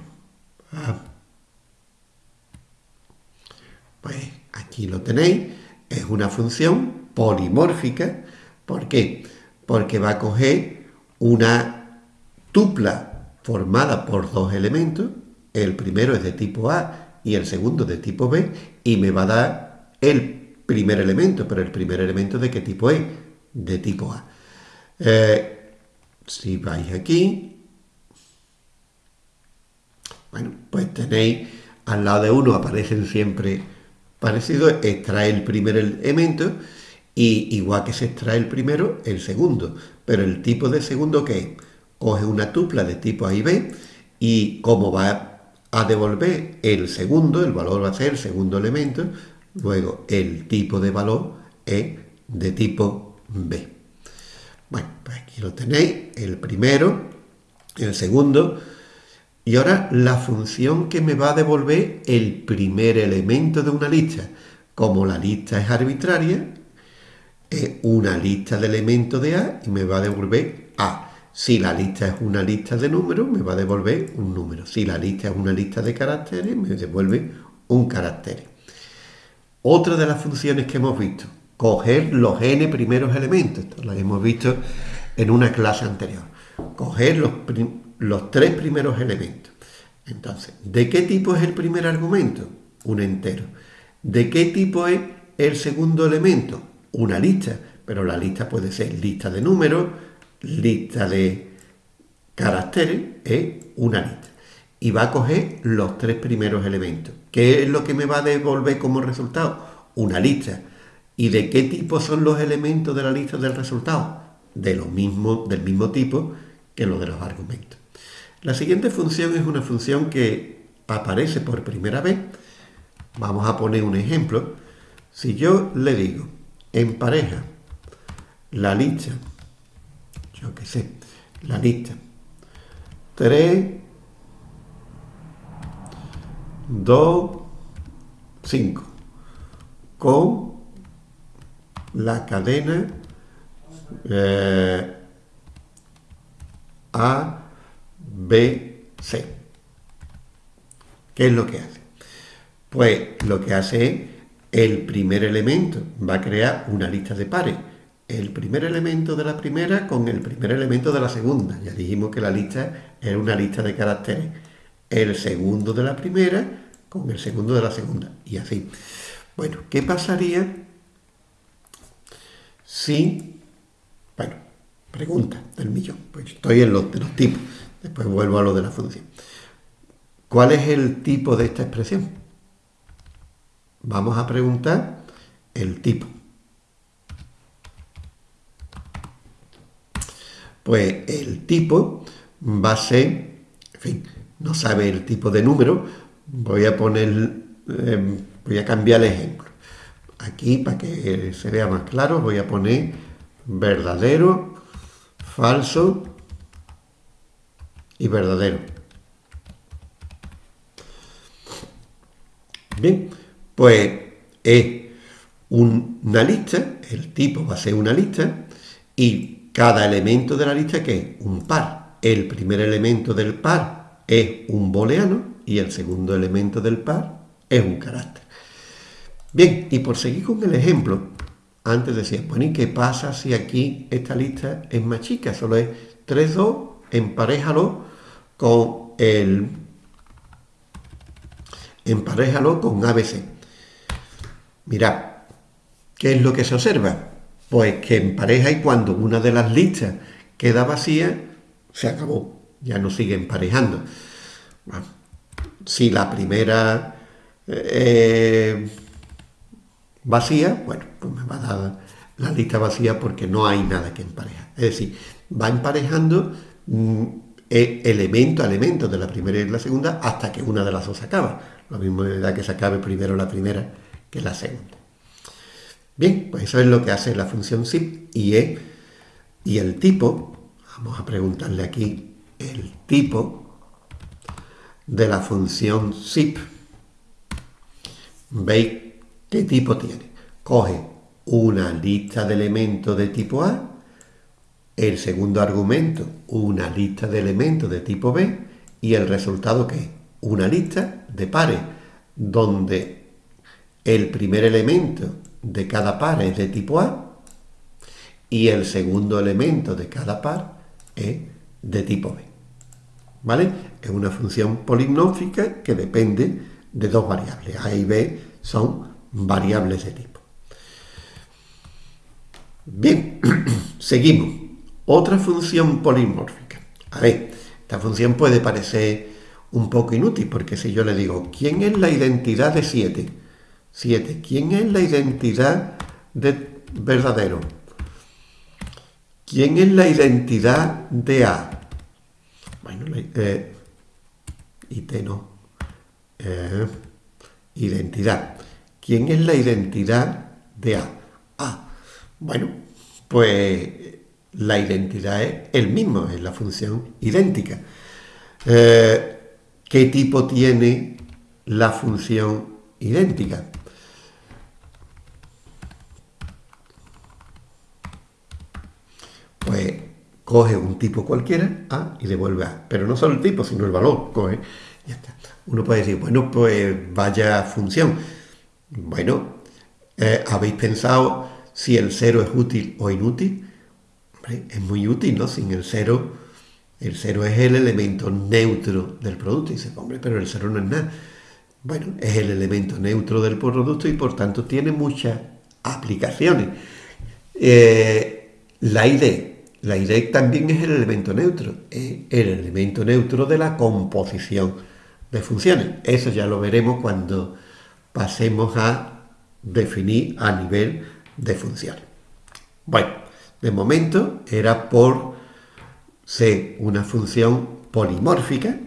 Ah. Pues Aquí lo tenéis, es una función polimórfica. ¿Por qué? Porque va a coger una tupla formada por dos elementos, el primero es de tipo A y el segundo de tipo B, y me va a dar el primer elemento, pero el primer elemento de qué tipo es? De tipo A. Eh, si vais aquí, bueno, pues tenéis al lado de uno aparecen siempre parecido, extrae el primer elemento y igual que se extrae el primero, el segundo. Pero el tipo de segundo que coge una tupla de tipo A y B y como va a devolver el segundo, el valor va a ser el segundo elemento, luego el tipo de valor es de tipo B. Bueno, pues aquí lo tenéis, el primero, el segundo, y ahora la función que me va a devolver el primer elemento de una lista. Como la lista es arbitraria, es una lista de elementos de A y me va a devolver A. Si la lista es una lista de números, me va a devolver un número. Si la lista es una lista de caracteres, me devuelve un carácter. Otra de las funciones que hemos visto, coger los n primeros elementos. Esto lo hemos visto en una clase anterior. Coger los, los tres primeros elementos. Entonces, ¿de qué tipo es el primer argumento? Un entero. ¿De qué tipo es el segundo elemento? Una lista, pero la lista puede ser lista de números, lista de caracteres, es una lista. Y va a coger los tres primeros elementos. ¿Qué es lo que me va a devolver como resultado? Una lista. ¿Y de qué tipo son los elementos de la lista del resultado? De lo mismo, del mismo tipo que los de los argumentos. La siguiente función es una función que aparece por primera vez. Vamos a poner un ejemplo. Si yo le digo en pareja la lista, yo qué sé, la lista 3, 2, 5, con la cadena eh, A, B, C. ¿Qué es lo que hace? Pues lo que hace es el primer elemento, va a crear una lista de pares. El primer elemento de la primera con el primer elemento de la segunda. Ya dijimos que la lista era una lista de caracteres. El segundo de la primera con el segundo de la segunda. Y así. Bueno, ¿qué pasaría si... Bueno, pregunta del millón. Pues estoy en los, de los tipos. Después vuelvo a lo de la función. ¿Cuál es el tipo de esta expresión? Vamos a preguntar el tipo. Pues el tipo va a ser, en fin, no sabe el tipo de número, voy a poner, em, voy a cambiar el ejemplo. Aquí, para que se vea más claro, voy a poner verdadero, falso, y verdadero. Bien, pues es una lista, el tipo va a ser una lista, y cada elemento de la lista que es un par. El primer elemento del par es un booleano y el segundo elemento del par es un carácter. Bien, y por seguir con el ejemplo, antes decía, bueno, ¿y qué pasa si aquí esta lista es más chica? Solo es 3, 2, emparejalo con el, emparejalo con ABC. Mirad, ¿qué es lo que se observa? Pues que empareja y cuando una de las listas queda vacía, se acabó, ya no sigue emparejando. si la primera eh, vacía, bueno, pues me va a dar la lista vacía porque no hay nada que emparejar. Es decir, va emparejando mm, e, elemento a elemento de la primera y la segunda hasta que una de las dos acaba. Lo mismo da que se acabe primero la primera que la segunda. Bien, pues eso es lo que hace la función zip y, y el tipo, vamos a preguntarle aquí el tipo de la función zip. ¿Veis qué tipo tiene? Coge una lista de elementos de tipo A, el segundo argumento, una lista de elementos de tipo B, y el resultado que es una lista de pares, donde el primer elemento de cada par es de tipo A y el segundo elemento de cada par es de tipo B. ¿Vale? Es una función polinómica que depende de dos variables. A y B son variables de tipo. Bien, seguimos. Otra función polimórfica. A ver, esta función puede parecer un poco inútil, porque si yo le digo, ¿quién es la identidad de 7? 7. ¿Quién es la identidad de verdadero? ¿Quién es la identidad de A? Bueno, eh, IT no. Eh, identidad. ¿Quién es la identidad de A? A. Bueno, pues la identidad es el mismo, es la función idéntica. Eh, ¿Qué tipo tiene la función idéntica? Pues coge un tipo cualquiera, A, y devuelve A. Pero no solo el tipo, sino el valor. Coge, ya está. Uno puede decir, bueno, pues vaya función. Bueno, eh, ¿habéis pensado si el cero es útil o inútil? Es muy útil, ¿no? Sin el cero, el cero es el elemento neutro del producto. Y dice, hombre, pero el cero no es nada. Bueno, es el elemento neutro del producto y por tanto tiene muchas aplicaciones. Eh, la ID, la ID también es el elemento neutro, es el elemento neutro de la composición de funciones. Eso ya lo veremos cuando pasemos a definir a nivel de funciones. Bueno, de momento era por ser una función polimórfica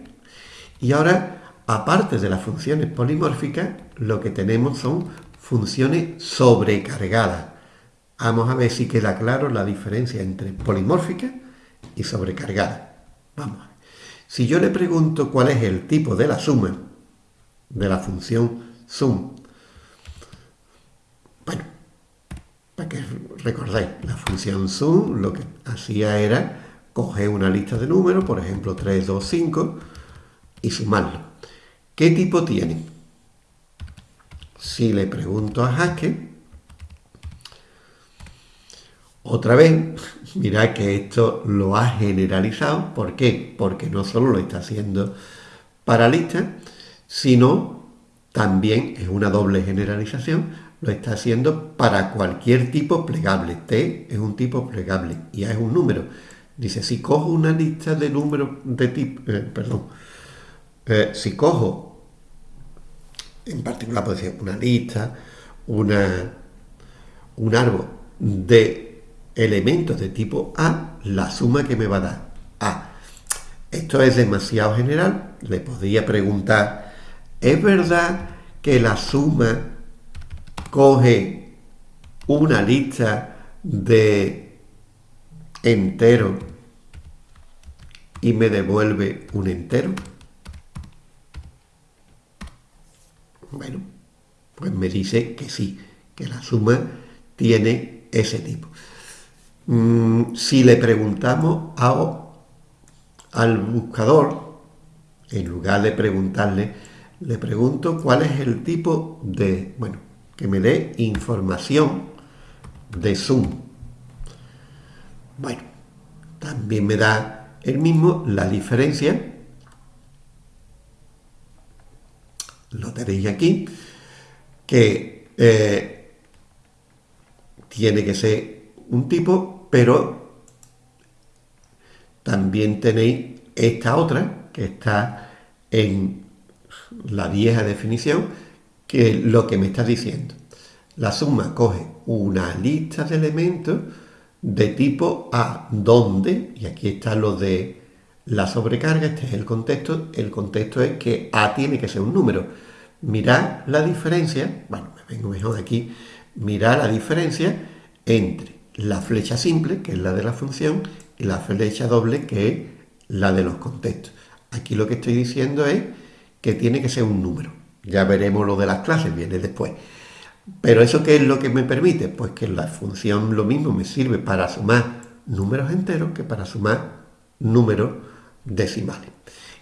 y ahora, aparte de las funciones polimórficas, lo que tenemos son funciones sobrecargadas. Vamos a ver si queda claro la diferencia entre polimórfica y sobrecargada. Vamos. Si yo le pregunto cuál es el tipo de la suma de la función sum, bueno, para que recordáis, la función sum lo que hacía era coger una lista de números, por ejemplo 3, 2, 5, y sumarlo. ¿Qué tipo tiene? Si le pregunto a Haskell, otra vez, mirad que esto lo ha generalizado. ¿Por qué? Porque no solo lo está haciendo para listas, sino también es una doble generalización lo está haciendo para cualquier tipo plegable. T es un tipo plegable y A es un número. Dice, si cojo una lista de números de tipo, eh, perdón, eh, si cojo, en particular puede ser una lista, una, un árbol de elementos de tipo A, la suma que me va a dar A. Esto es demasiado general, le podría preguntar, ¿es verdad que la suma coge una lista de entero y me devuelve un entero? Bueno, pues me dice que sí, que la suma tiene ese tipo. Mm, si le preguntamos al buscador, en lugar de preguntarle, le pregunto cuál es el tipo de, bueno, que me dé información de Zoom. Bueno, también me da el mismo la diferencia. Lo veréis aquí, que eh, tiene que ser un tipo, pero también tenéis esta otra que está en la vieja definición, que lo que me está diciendo. La suma coge una lista de elementos de tipo A, donde, y aquí está lo de la sobrecarga, este es el contexto, el contexto es que A tiene que ser un número. Mirad la diferencia, bueno, me vengo mejor aquí, mirad la diferencia entre la flecha simple, que es la de la función, y la flecha doble, que es la de los contextos. Aquí lo que estoy diciendo es que tiene que ser un número. Ya veremos lo de las clases, viene después. Pero ¿eso qué es lo que me permite? Pues que la función lo mismo me sirve para sumar números enteros que para sumar números decimales.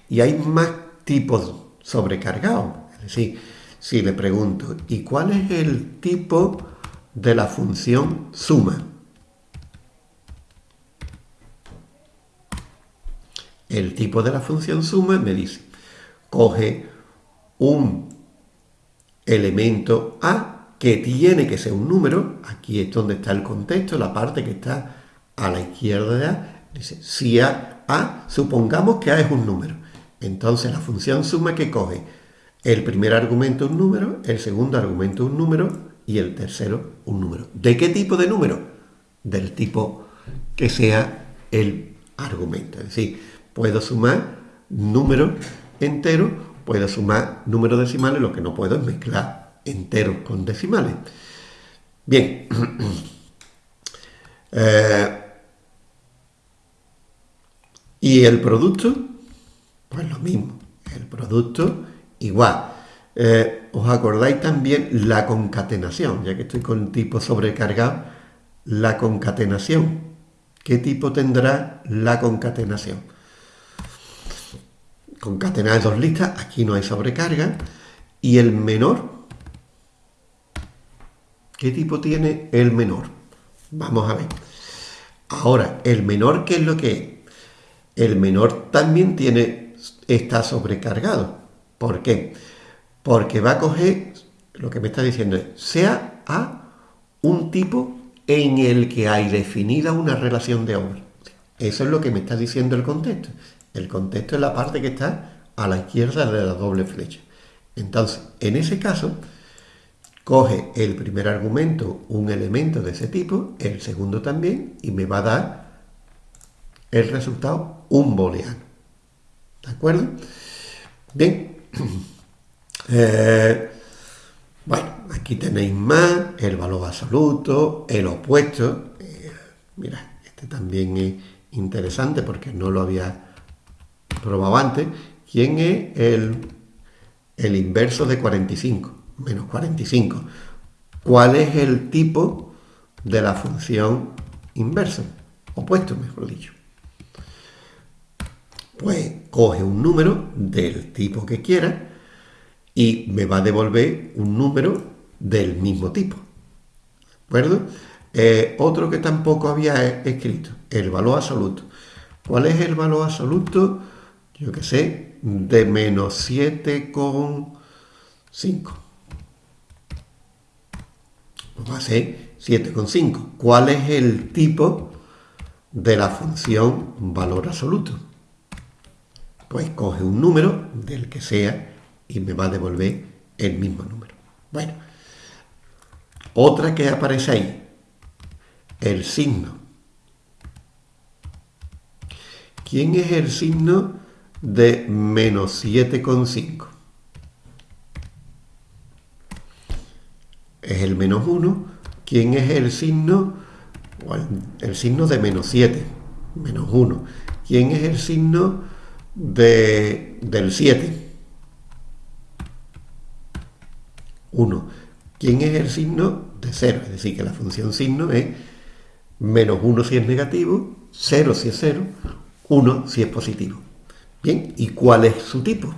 Y hay más tipos sobrecargados. Es decir, si le pregunto, ¿y cuál es el tipo de la función suma? El tipo de la función suma me dice, coge un elemento A que tiene que ser un número, aquí es donde está el contexto, la parte que está a la izquierda de A, dice, si A, A, supongamos que A es un número. Entonces la función suma que coge el primer argumento un número, el segundo argumento un número y el tercero un número. ¿De qué tipo de número? Del tipo que sea el argumento. Es decir, puedo sumar números enteros, puedo sumar números decimales, lo que no puedo es mezclar enteros con decimales. Bien. Eh, y el producto, pues lo mismo. El producto igual. Eh, ¿Os acordáis también la concatenación? Ya que estoy con tipo sobrecargado, la concatenación. ¿Qué tipo tendrá la concatenación? Concatenar dos listas, aquí no hay sobrecarga. Y el menor, ¿Qué tipo tiene el menor? Vamos a ver. Ahora, el menor, ¿qué es lo que es? El menor también tiene, está sobrecargado. ¿Por qué? Porque va a coger, lo que me está diciendo es, sea A un tipo en el que hay definida una relación de obra. Eso es lo que me está diciendo el contexto. El contexto es la parte que está a la izquierda de la doble flecha. Entonces, en ese caso, coge el primer argumento, un elemento de ese tipo, el segundo también, y me va a dar el resultado un booleano. ¿De acuerdo? Bien. Eh, bueno, aquí tenéis más, el valor absoluto, el opuesto. Eh, mira, este también es interesante porque no lo había probado antes. ¿Quién es el, inverso de 45? menos 45. ¿Cuál es el tipo de la función inversa? Opuesto, mejor dicho. Pues coge un número del tipo que quiera y me va a devolver un número del mismo tipo. ¿De acuerdo? Eh, otro que tampoco había escrito, el valor absoluto. ¿Cuál es el valor absoluto? Yo que sé, de menos 7,5 va a ser 7,5. ¿Cuál es el tipo de la función valor absoluto? Pues coge un número del que sea y me va a devolver el mismo número. Bueno, otra que aparece ahí, el signo. ¿Quién es el signo de menos 7,5? es el menos 1. ¿Quién es el signo? el, signo de menos 7, menos 1. ¿Quién es el signo de, del 7? 1. ¿Quién es el signo de 0? Es decir, que la función signo es menos 1 si es negativo, 0 si es 0, 1 si es positivo. Bien, ¿y cuál es su tipo?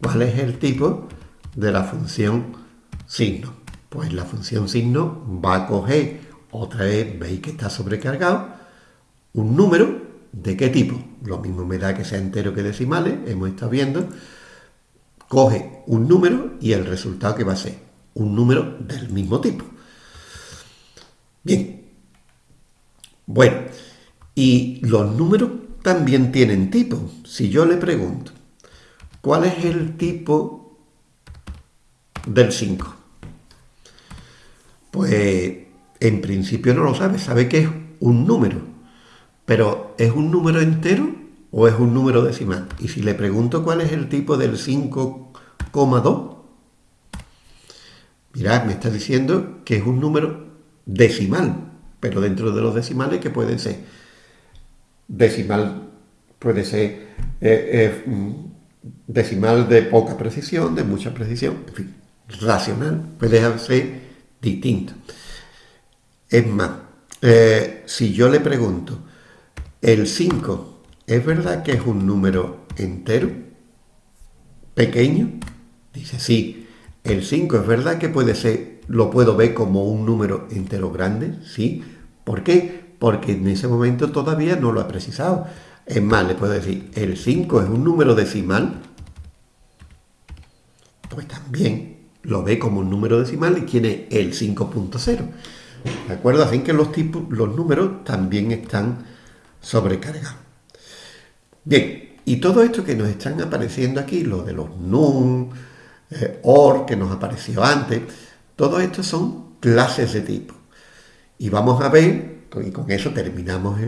¿Cuál es el tipo de la función signo. Pues la función signo va a coger, otra vez veis que está sobrecargado, un número de qué tipo. Lo mismo me da que sea entero que decimales, hemos estado viendo. coge un número y el resultado que va a ser un número del mismo tipo. Bien. Bueno, y los números también tienen tipo. Si yo le pregunto, ¿cuál es el tipo del 5? Pues en principio no lo sabe, sabe que es un número, pero ¿es un número entero o es un número decimal? Y si le pregunto cuál es el tipo del 5,2, mirad, me está diciendo que es un número decimal, pero dentro de los decimales que pueden ser decimal, puede ser eh, eh, mm, decimal de poca precisión, de mucha precisión, en fin, racional, puede ser distinto. Es más, eh, si yo le pregunto, ¿el 5 es verdad que es un número entero? ¿Pequeño? Dice, sí. ¿El 5 es verdad que puede ser, lo puedo ver como un número entero grande? Sí. ¿Por qué? Porque en ese momento todavía no lo ha precisado. Es más, le puedo decir, ¿el 5 es un número decimal? Pues también lo ve como un número decimal y tiene el 5.0. ¿De acuerdo? Así que los, tipos, los números también están sobrecargados. Bien, y todo esto que nos están apareciendo aquí, lo de los NUM, eh, OR, que nos apareció antes, todo esto son clases de tipo. Y vamos a ver, y con eso terminamos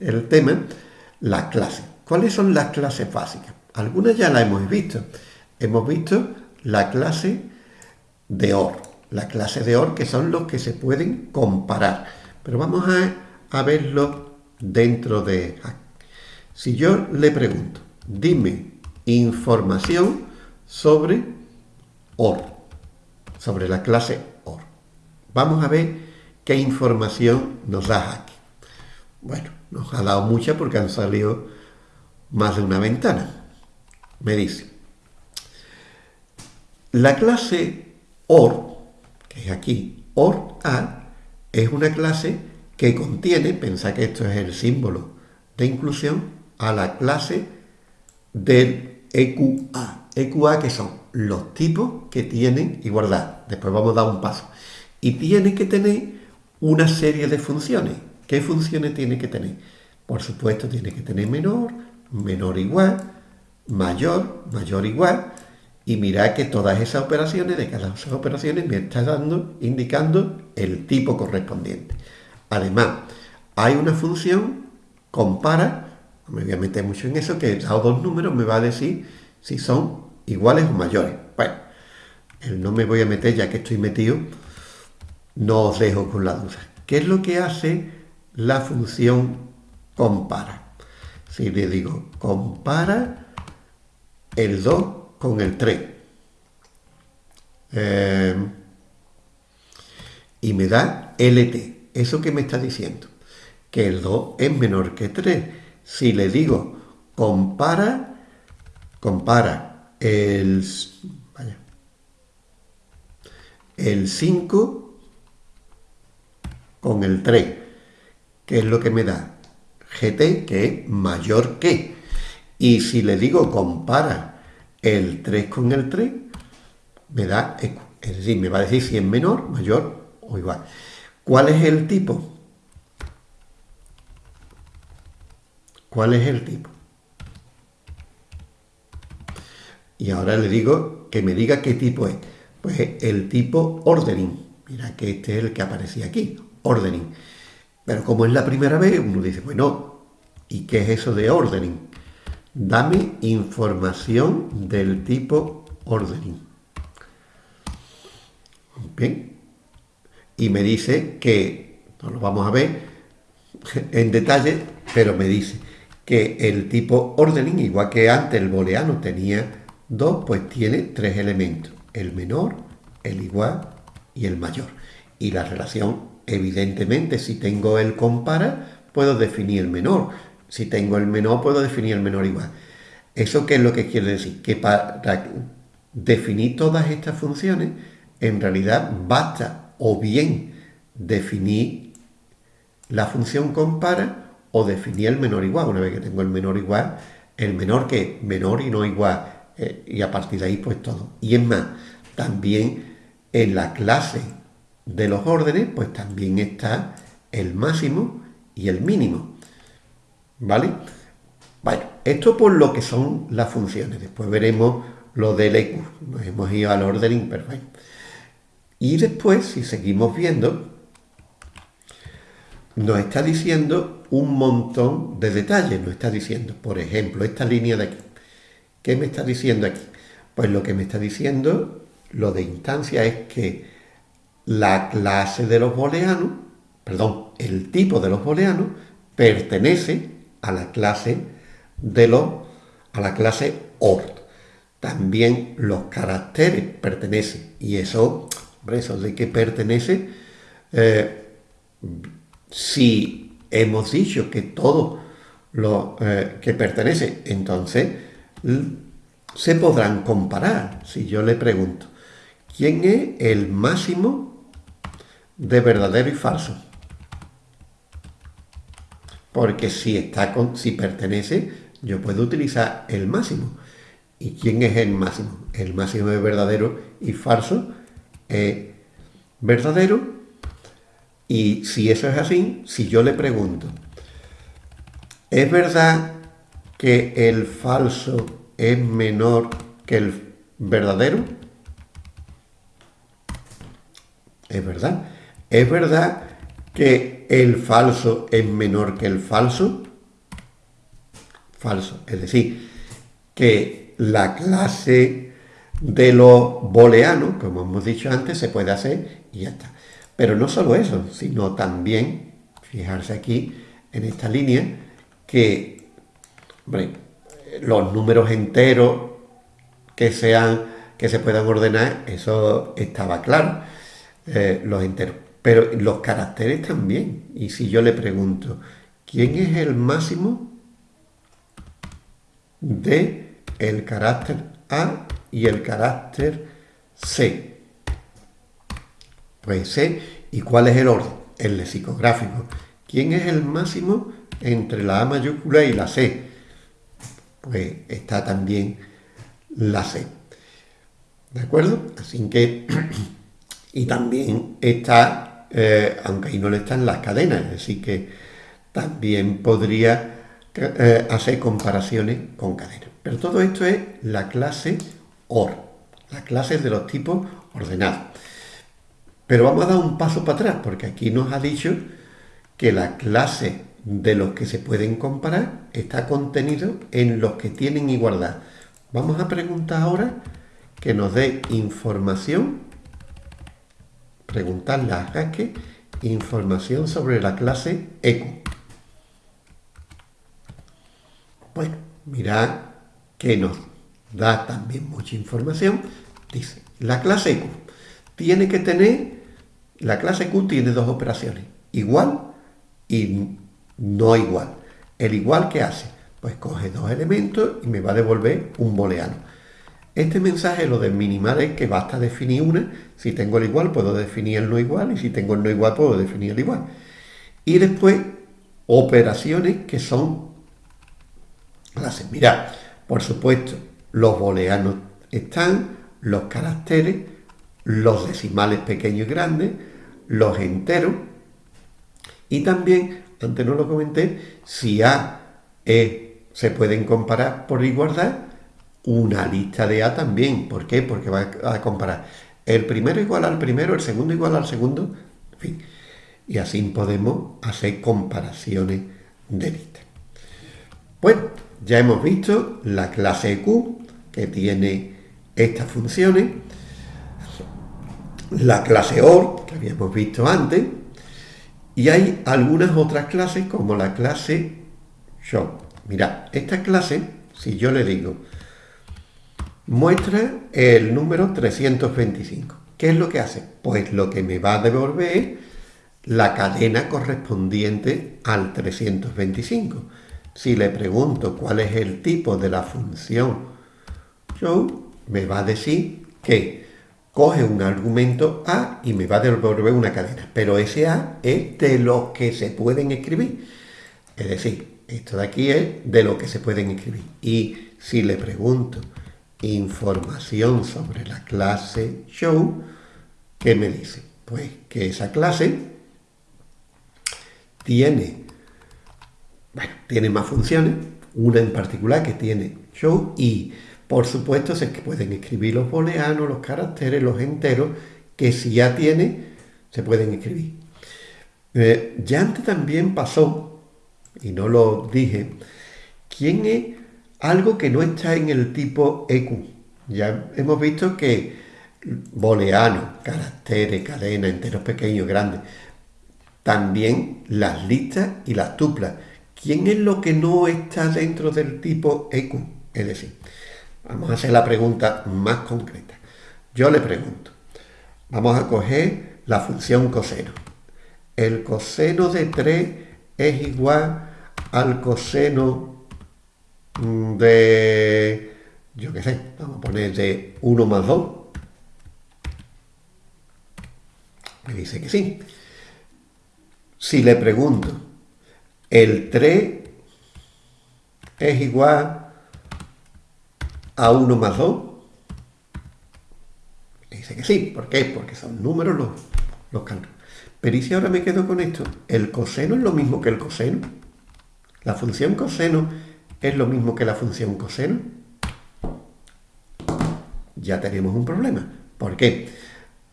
el tema, las clases. ¿Cuáles son las clases básicas? Algunas ya las hemos visto. Hemos visto la clase de OR la clase de OR, que son los que se pueden comparar. Pero vamos a, verlo dentro de... Si yo le pregunto, dime información sobre OR, sobre la clase OR. Vamos a ver qué información nos da aquí. Bueno, nos ha dado mucha porque han salido más de una ventana. Me dice, la clase OR que es aquí, OR A, es una clase que contiene, pensad que esto es el símbolo de inclusión, a la clase del EQA. EQA que son los tipos que tienen igualdad. Después vamos a dar un paso. Y tiene que tener una serie de funciones. ¿Qué funciones tiene que tener? Por supuesto, tiene que tener menor, menor igual, mayor, mayor igual, y mirad que todas esas operaciones, de cada esas operaciones, me está dando, indicando el tipo correspondiente. Además, hay una función, compara, no me voy a meter mucho en eso, que dado dos números me va a decir si son iguales o mayores. Bueno, no me voy a meter ya que estoy metido, no os dejo con la duda. ¿Qué es lo que hace la función compara? Si le digo compara el 2 con el 3. Eh, y me da LT. ¿Eso que me está diciendo? Que el 2 es menor que 3. Si le digo compara, compara el, vaya, el 5 con el 3, que es lo que me da GT, que es mayor que. Y si le digo compara el 3 con el 3 me da, es decir, me va a decir si es menor, mayor o igual. ¿Cuál es el tipo? ¿Cuál es el tipo? Y ahora le digo que me diga qué tipo es. Pues el tipo ordering. Mira que este es el que aparecía aquí, ordering. Pero como es la primera vez, uno dice, bueno, ¿y qué es eso de ordering? Dame información del tipo ordering. Bien. Y me dice que, no lo vamos a ver en detalle, pero me dice que el tipo ordering, igual que antes el booleano tenía dos, pues tiene tres elementos. El menor, el igual y el mayor. Y la relación, evidentemente, si tengo el compara, puedo definir el menor si tengo el menor, puedo definir el menor igual. ¿Eso qué es lo que quiere decir? Que para definir todas estas funciones, en realidad basta o bien definir la función compara o definir el menor igual. Una vez que tengo el menor igual, el menor que menor y no igual eh, y a partir de ahí pues todo. Y es más, también en la clase de los órdenes pues también está el máximo y el mínimo. ¿Vale? Bueno, esto por lo que son las funciones. Después veremos lo del EQ. Nos hemos ido al ordering perfecto. Y después, si seguimos viendo, nos está diciendo un montón de detalles. Nos está diciendo, por ejemplo, esta línea de aquí. ¿Qué me está diciendo aquí? Pues lo que me está diciendo, lo de instancia, es que la clase de los booleanos, perdón, el tipo de los booleanos pertenece a la clase de los, a la clase OR. También los caracteres pertenecen. Y eso, hombre, eso de que pertenece, eh, si hemos dicho que todo lo eh, que pertenece, entonces se podrán comparar. Si yo le pregunto, ¿quién es el máximo de verdadero y falso? Porque si, está con, si pertenece, yo puedo utilizar el máximo. ¿Y quién es el máximo? El máximo de verdadero y falso es verdadero. Y si eso es así, si yo le pregunto, ¿es verdad que el falso es menor que el verdadero? Es verdad. Es verdad que el falso es menor que el falso. Falso. Es decir, que la clase de los booleanos, como hemos dicho antes, se puede hacer y ya está. Pero no solo eso, sino también, fijarse aquí en esta línea, que los números enteros que sean que se puedan ordenar, eso estaba claro, eh, los enteros. Pero los caracteres también. Y si yo le pregunto, ¿quién es el máximo de el carácter A y el carácter C? Pues C. ¿Y cuál es el orden? El lexicográfico. ¿Quién es el máximo entre la A mayúscula y la C? Pues está también la C. ¿De acuerdo? Así que, y también está eh, aunque ahí no le están las cadenas, así que también podría eh, hacer comparaciones con cadenas. Pero todo esto es la clase OR, las clases de los tipos ordenados. Pero vamos a dar un paso para atrás, porque aquí nos ha dicho que la clase de los que se pueden comparar está contenido en los que tienen igualdad. Vamos a preguntar ahora que nos dé información preguntarle a Jaque información sobre la clase EQ. Bueno, mirad que nos da también mucha información. Dice, la clase EQ tiene que tener, la clase EQ tiene dos operaciones, igual y no igual. El igual que hace, pues coge dos elementos y me va a devolver un booleano. Este mensaje, lo del minimal, es que basta definir una. Si tengo el igual, puedo definir el no igual. Y si tengo el no igual, puedo definir el igual. Y después, operaciones que son clases. Mirad, por supuesto, los booleanos están, los caracteres, los decimales pequeños y grandes, los enteros. Y también, antes no lo comenté, si A, E se pueden comparar por igualdad, una lista de A también. ¿Por qué? Porque va a comparar el primero igual al primero, el segundo igual al segundo, en fin. Y así podemos hacer comparaciones de listas. Bueno, ya hemos visto la clase Q, que tiene estas funciones, la clase OR, que habíamos visto antes, y hay algunas otras clases como la clase Show. Mirad, esta clase, si yo le digo muestra el número 325. ¿Qué es lo que hace? Pues lo que me va a devolver la cadena correspondiente al 325. Si le pregunto cuál es el tipo de la función show, me va a decir que coge un argumento A y me va a devolver una cadena. Pero ese A es de los que se pueden escribir. Es decir, esto de aquí es de lo que se pueden escribir. Y si le pregunto información sobre la clase show, ¿qué me dice? Pues que esa clase tiene, bueno, tiene más funciones, una en particular que tiene show y por supuesto se pueden escribir los booleanos, los caracteres, los enteros, que si ya tiene, se pueden escribir. Eh, ya antes también pasó, y no lo dije, ¿quién es algo que no está en el tipo EQ? Ya hemos visto que booleanos, caracteres, cadenas, enteros pequeños, grandes, también las listas y las tuplas. ¿Quién es lo que no está dentro del tipo EQ? Es decir, vamos a hacer la pregunta más concreta. Yo le pregunto, vamos a coger la función coseno. El coseno de 3 es igual al coseno de, yo qué sé, vamos a poner de 1 más 2. Me dice que sí. Si le pregunto, el 3 es igual a 1 más 2, me dice que sí. ¿Por qué? Porque son números los, los. Pero ¿y si ahora me quedo con esto? ¿El coseno es lo mismo que el coseno? ¿La función coseno es lo mismo que la función coseno? Ya tenemos un problema. ¿Por qué?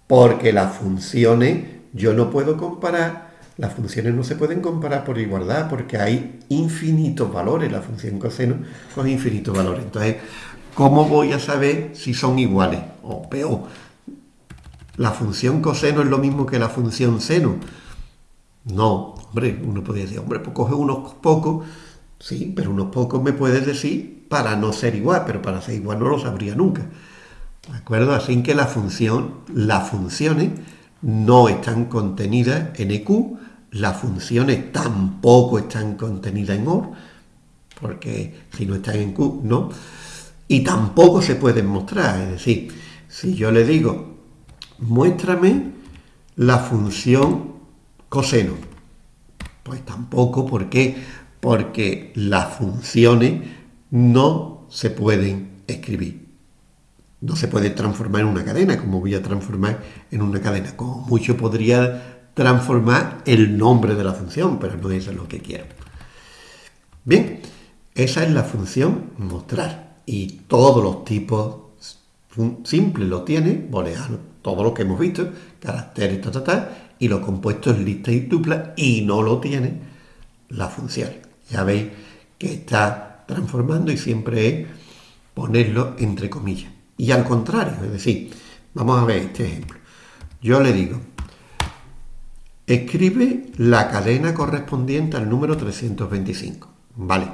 Porque las funciones, yo no puedo comparar, las funciones no se pueden comparar por igualdad porque hay infinitos valores, la función coseno con infinitos valores. Entonces, ¿cómo voy a saber si son iguales o peor? la función coseno es lo mismo que la función seno. No, hombre, uno podría decir, hombre, pues coge unos pocos, sí, pero unos pocos me puedes decir para no ser igual, pero para ser igual no lo sabría nunca. ¿De acuerdo? Así que la función, las funciones no están contenidas en EQ, las funciones tampoco están contenidas en OR, porque si no están en Q, no, y tampoco se pueden mostrar. Es decir, si yo le digo muéstrame la función coseno. Pues tampoco, ¿por qué? Porque las funciones no se pueden escribir. No se puede transformar en una cadena, como voy a transformar en una cadena. Como mucho podría transformar el nombre de la función, pero no es lo que quiero. Bien, esa es la función mostrar. Y todos los tipos simples lo tiene, booleano, todo lo que hemos visto, caracteres, ta, ta, ta, y los compuestos lista y tupla, y no lo tiene la función. Ya veis que está transformando y siempre es ponerlo entre comillas. Y al contrario, es decir, vamos a ver este ejemplo. Yo le digo, escribe la cadena correspondiente al número 325. Vale,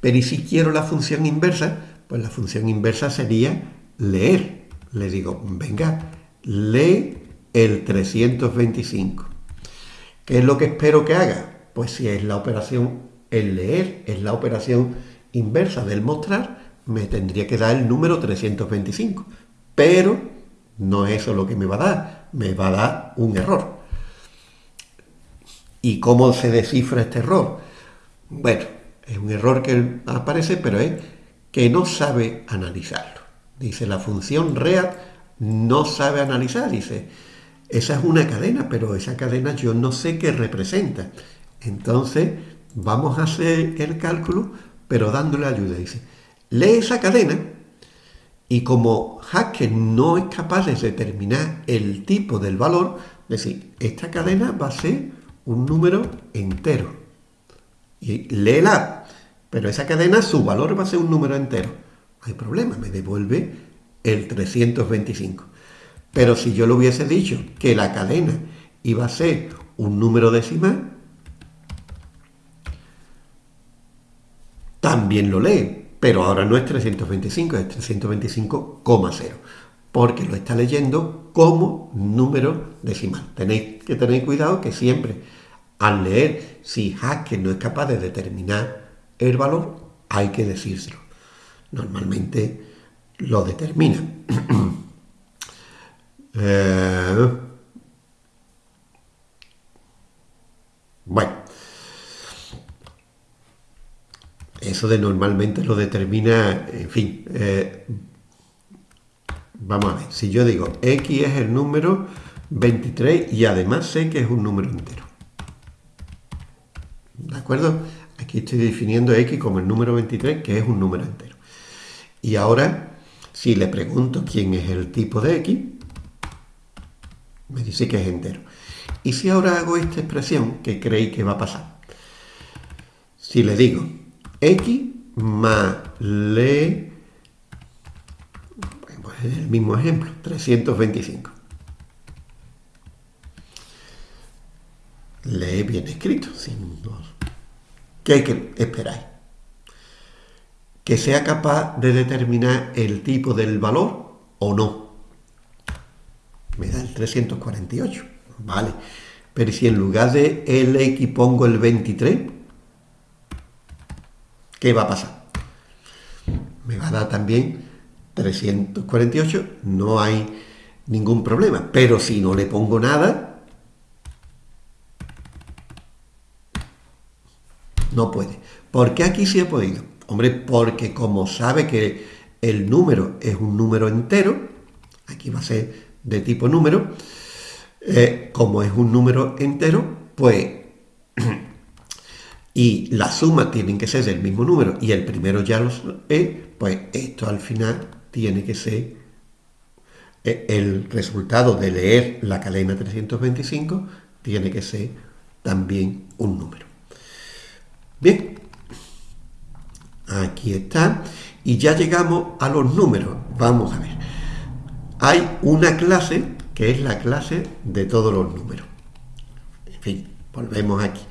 pero ¿y si quiero la función inversa? Pues la función inversa sería leer. Le digo, venga, lee el 325. ¿Qué es lo que espero que haga? Pues si es la operación, el leer es la operación inversa del mostrar, me tendría que dar el número 325. Pero no es eso lo que me va a dar, me va a dar un error. ¿Y cómo se descifra este error? Bueno, es un error que aparece, pero es que no sabe analizarlo. Dice la función read no sabe analizar, dice, esa es una cadena, pero esa cadena yo no sé qué representa. Entonces, vamos a hacer el cálculo, pero dándole ayuda. Dice, lee esa cadena y como Haskell no es capaz de determinar el tipo del valor, decir, esta cadena va a ser un número entero. Y léela, pero esa cadena, su valor va a ser un número entero. No hay problema, me devuelve el 325. Pero si yo le hubiese dicho que la cadena iba a ser un número decimal, también lo lee, pero ahora no es 325, es 325,0, porque lo está leyendo como número decimal. Tenéis que tener cuidado que siempre al leer, si Haskell no es capaz de determinar el valor, hay que decírselo. Normalmente lo determina. Eh, bueno, eso de normalmente lo determina, en fin, eh, Vamos a ver, si yo digo x es el número 23 y además sé que es un número entero. ¿De acuerdo? Aquí estoy definiendo x como el número 23, que es un número entero. Y ahora, si le pregunto quién es el tipo de x, me dice que es entero. Y si ahora hago esta expresión, ¿qué creéis que va a pasar? Si le digo x más le... Pues el mismo ejemplo, 325. Lee bien escrito, sin ¿Qué esperáis? ¿Que sea capaz de determinar el tipo del valor o no? Me da el 348, vale. Pero si en lugar de el X pongo el 23, ¿qué va a pasar? Me va a dar también 348, no hay ningún problema. Pero si no le pongo nada, no puede. ¿Por qué aquí sí ha podido? Hombre, porque como sabe que el número es un número entero, aquí va a ser de tipo número, eh, como es un número entero, pues, y la suma tienen que ser del mismo número y el primero ya lo es, pues esto al final tiene que ser eh, el resultado de leer la cadena 325 tiene que ser también un número. Bien, aquí está. Y ya llegamos a los números. Vamos a ver. Hay una clase que es la clase de todos los números. En fin, volvemos aquí.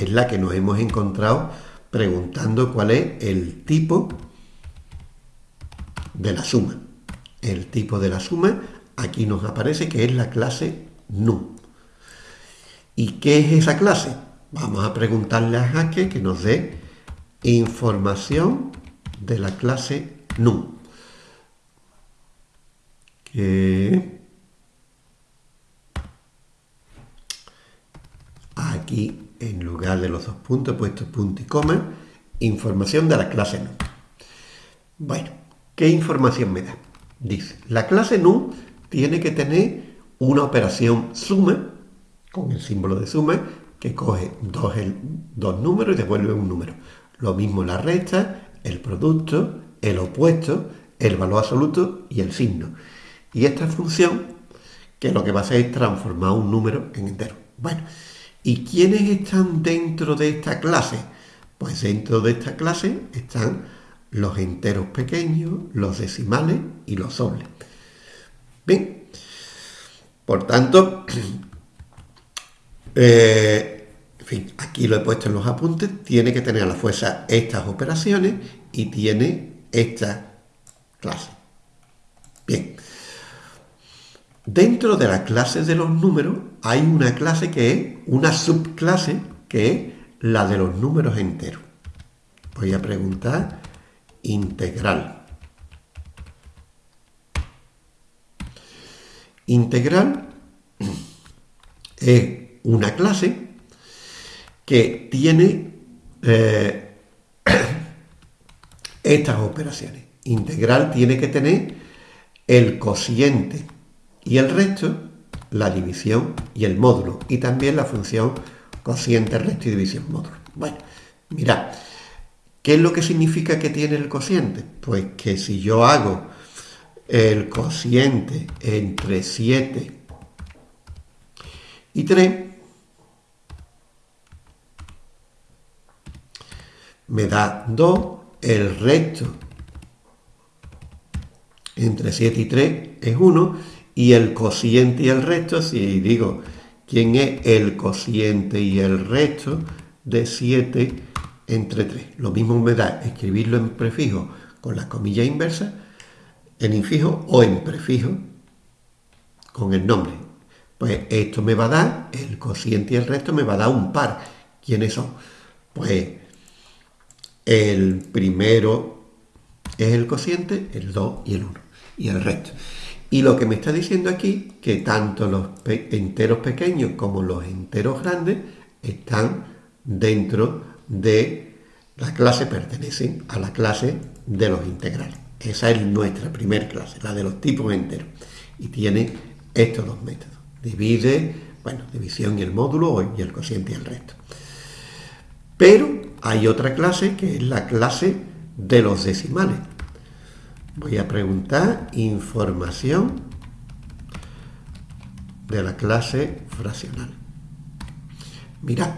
Es la que nos hemos encontrado preguntando cuál es el tipo de la suma. El tipo de la suma aquí nos aparece que es la clase NU. ¿Y qué es esa clase? Vamos a preguntarle a Jaque que nos dé información de la clase NUM. aquí, en lugar de los dos puntos, he puesto punto y coma, información de la clase NUM. Bueno, ¿qué información me da? Dice, la clase NUM tiene que tener una operación suma, con el símbolo de suma, que coge dos, dos números y devuelve un número. Lo mismo la resta, el producto, el opuesto, el valor absoluto y el signo. Y esta función, que lo que va a hacer es transformar un número en entero. Bueno, ¿y quiénes están dentro de esta clase? Pues dentro de esta clase están los enteros pequeños, los decimales y los dobles. Bien, por tanto, eh, aquí lo he puesto en los apuntes, tiene que tener a la fuerza estas operaciones y tiene esta clase. Bien. Dentro de la clase de los números hay una clase que es una subclase que es la de los números enteros. Voy a preguntar integral. Integral es una clase que tiene eh, estas operaciones. Integral tiene que tener el cociente y el resto, la división y el módulo. Y también la función cociente, resto y división módulo. Bueno, mirad, ¿qué es lo que significa que tiene el cociente? Pues que si yo hago el cociente entre 7 y 3, me da 2, el resto entre 7 y 3 es 1 y el cociente y el resto, si digo quién es el cociente y el resto de 7 entre 3. Lo mismo me da escribirlo en prefijo con la comilla inversa, en infijo o en prefijo con el nombre. Pues esto me va a dar, el cociente y el resto me va a dar un par. ¿Quiénes son? Pues el primero es el cociente, el 2 y el 1, y el resto. Y lo que me está diciendo aquí, que tanto los enteros pequeños como los enteros grandes están dentro de la clase, pertenecen a la clase de los integrales. Esa es nuestra primera clase, la de los tipos enteros. Y tiene estos dos métodos. Divide, bueno, división y el módulo y el cociente y el resto. Pero hay otra clase que es la clase de los decimales. Voy a preguntar información de la clase fraccional. Mirad,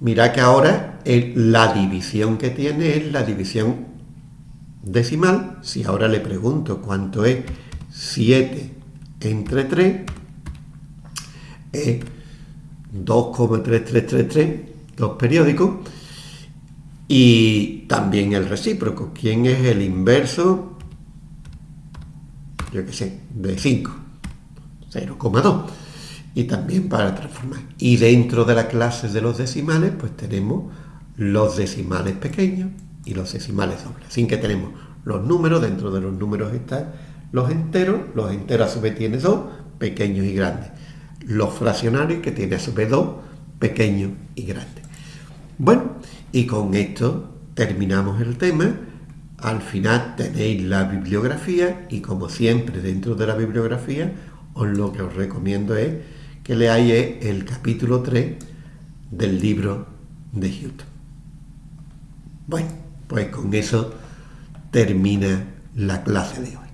mirad que ahora la división que tiene es la división decimal. Si ahora le pregunto cuánto es 7 entre 3, es 2,3333, dos periódicos, y también el recíproco. ¿Quién es el inverso? Yo qué sé, de 5. 0,2. Y también para transformar. Y dentro de la clase de los decimales, pues tenemos los decimales pequeños y los decimales dobles. Así que tenemos los números, dentro de los números están los enteros, los enteros a su vez tienen dos, pequeños y grandes. Los fraccionarios que tiene a su vez dos, pequeños y grandes. Bueno, y con esto terminamos el tema. Al final tenéis la bibliografía y como siempre dentro de la bibliografía os lo que os recomiendo es que leáis el capítulo 3 del libro de Hutton. Bueno, pues con eso termina la clase de hoy.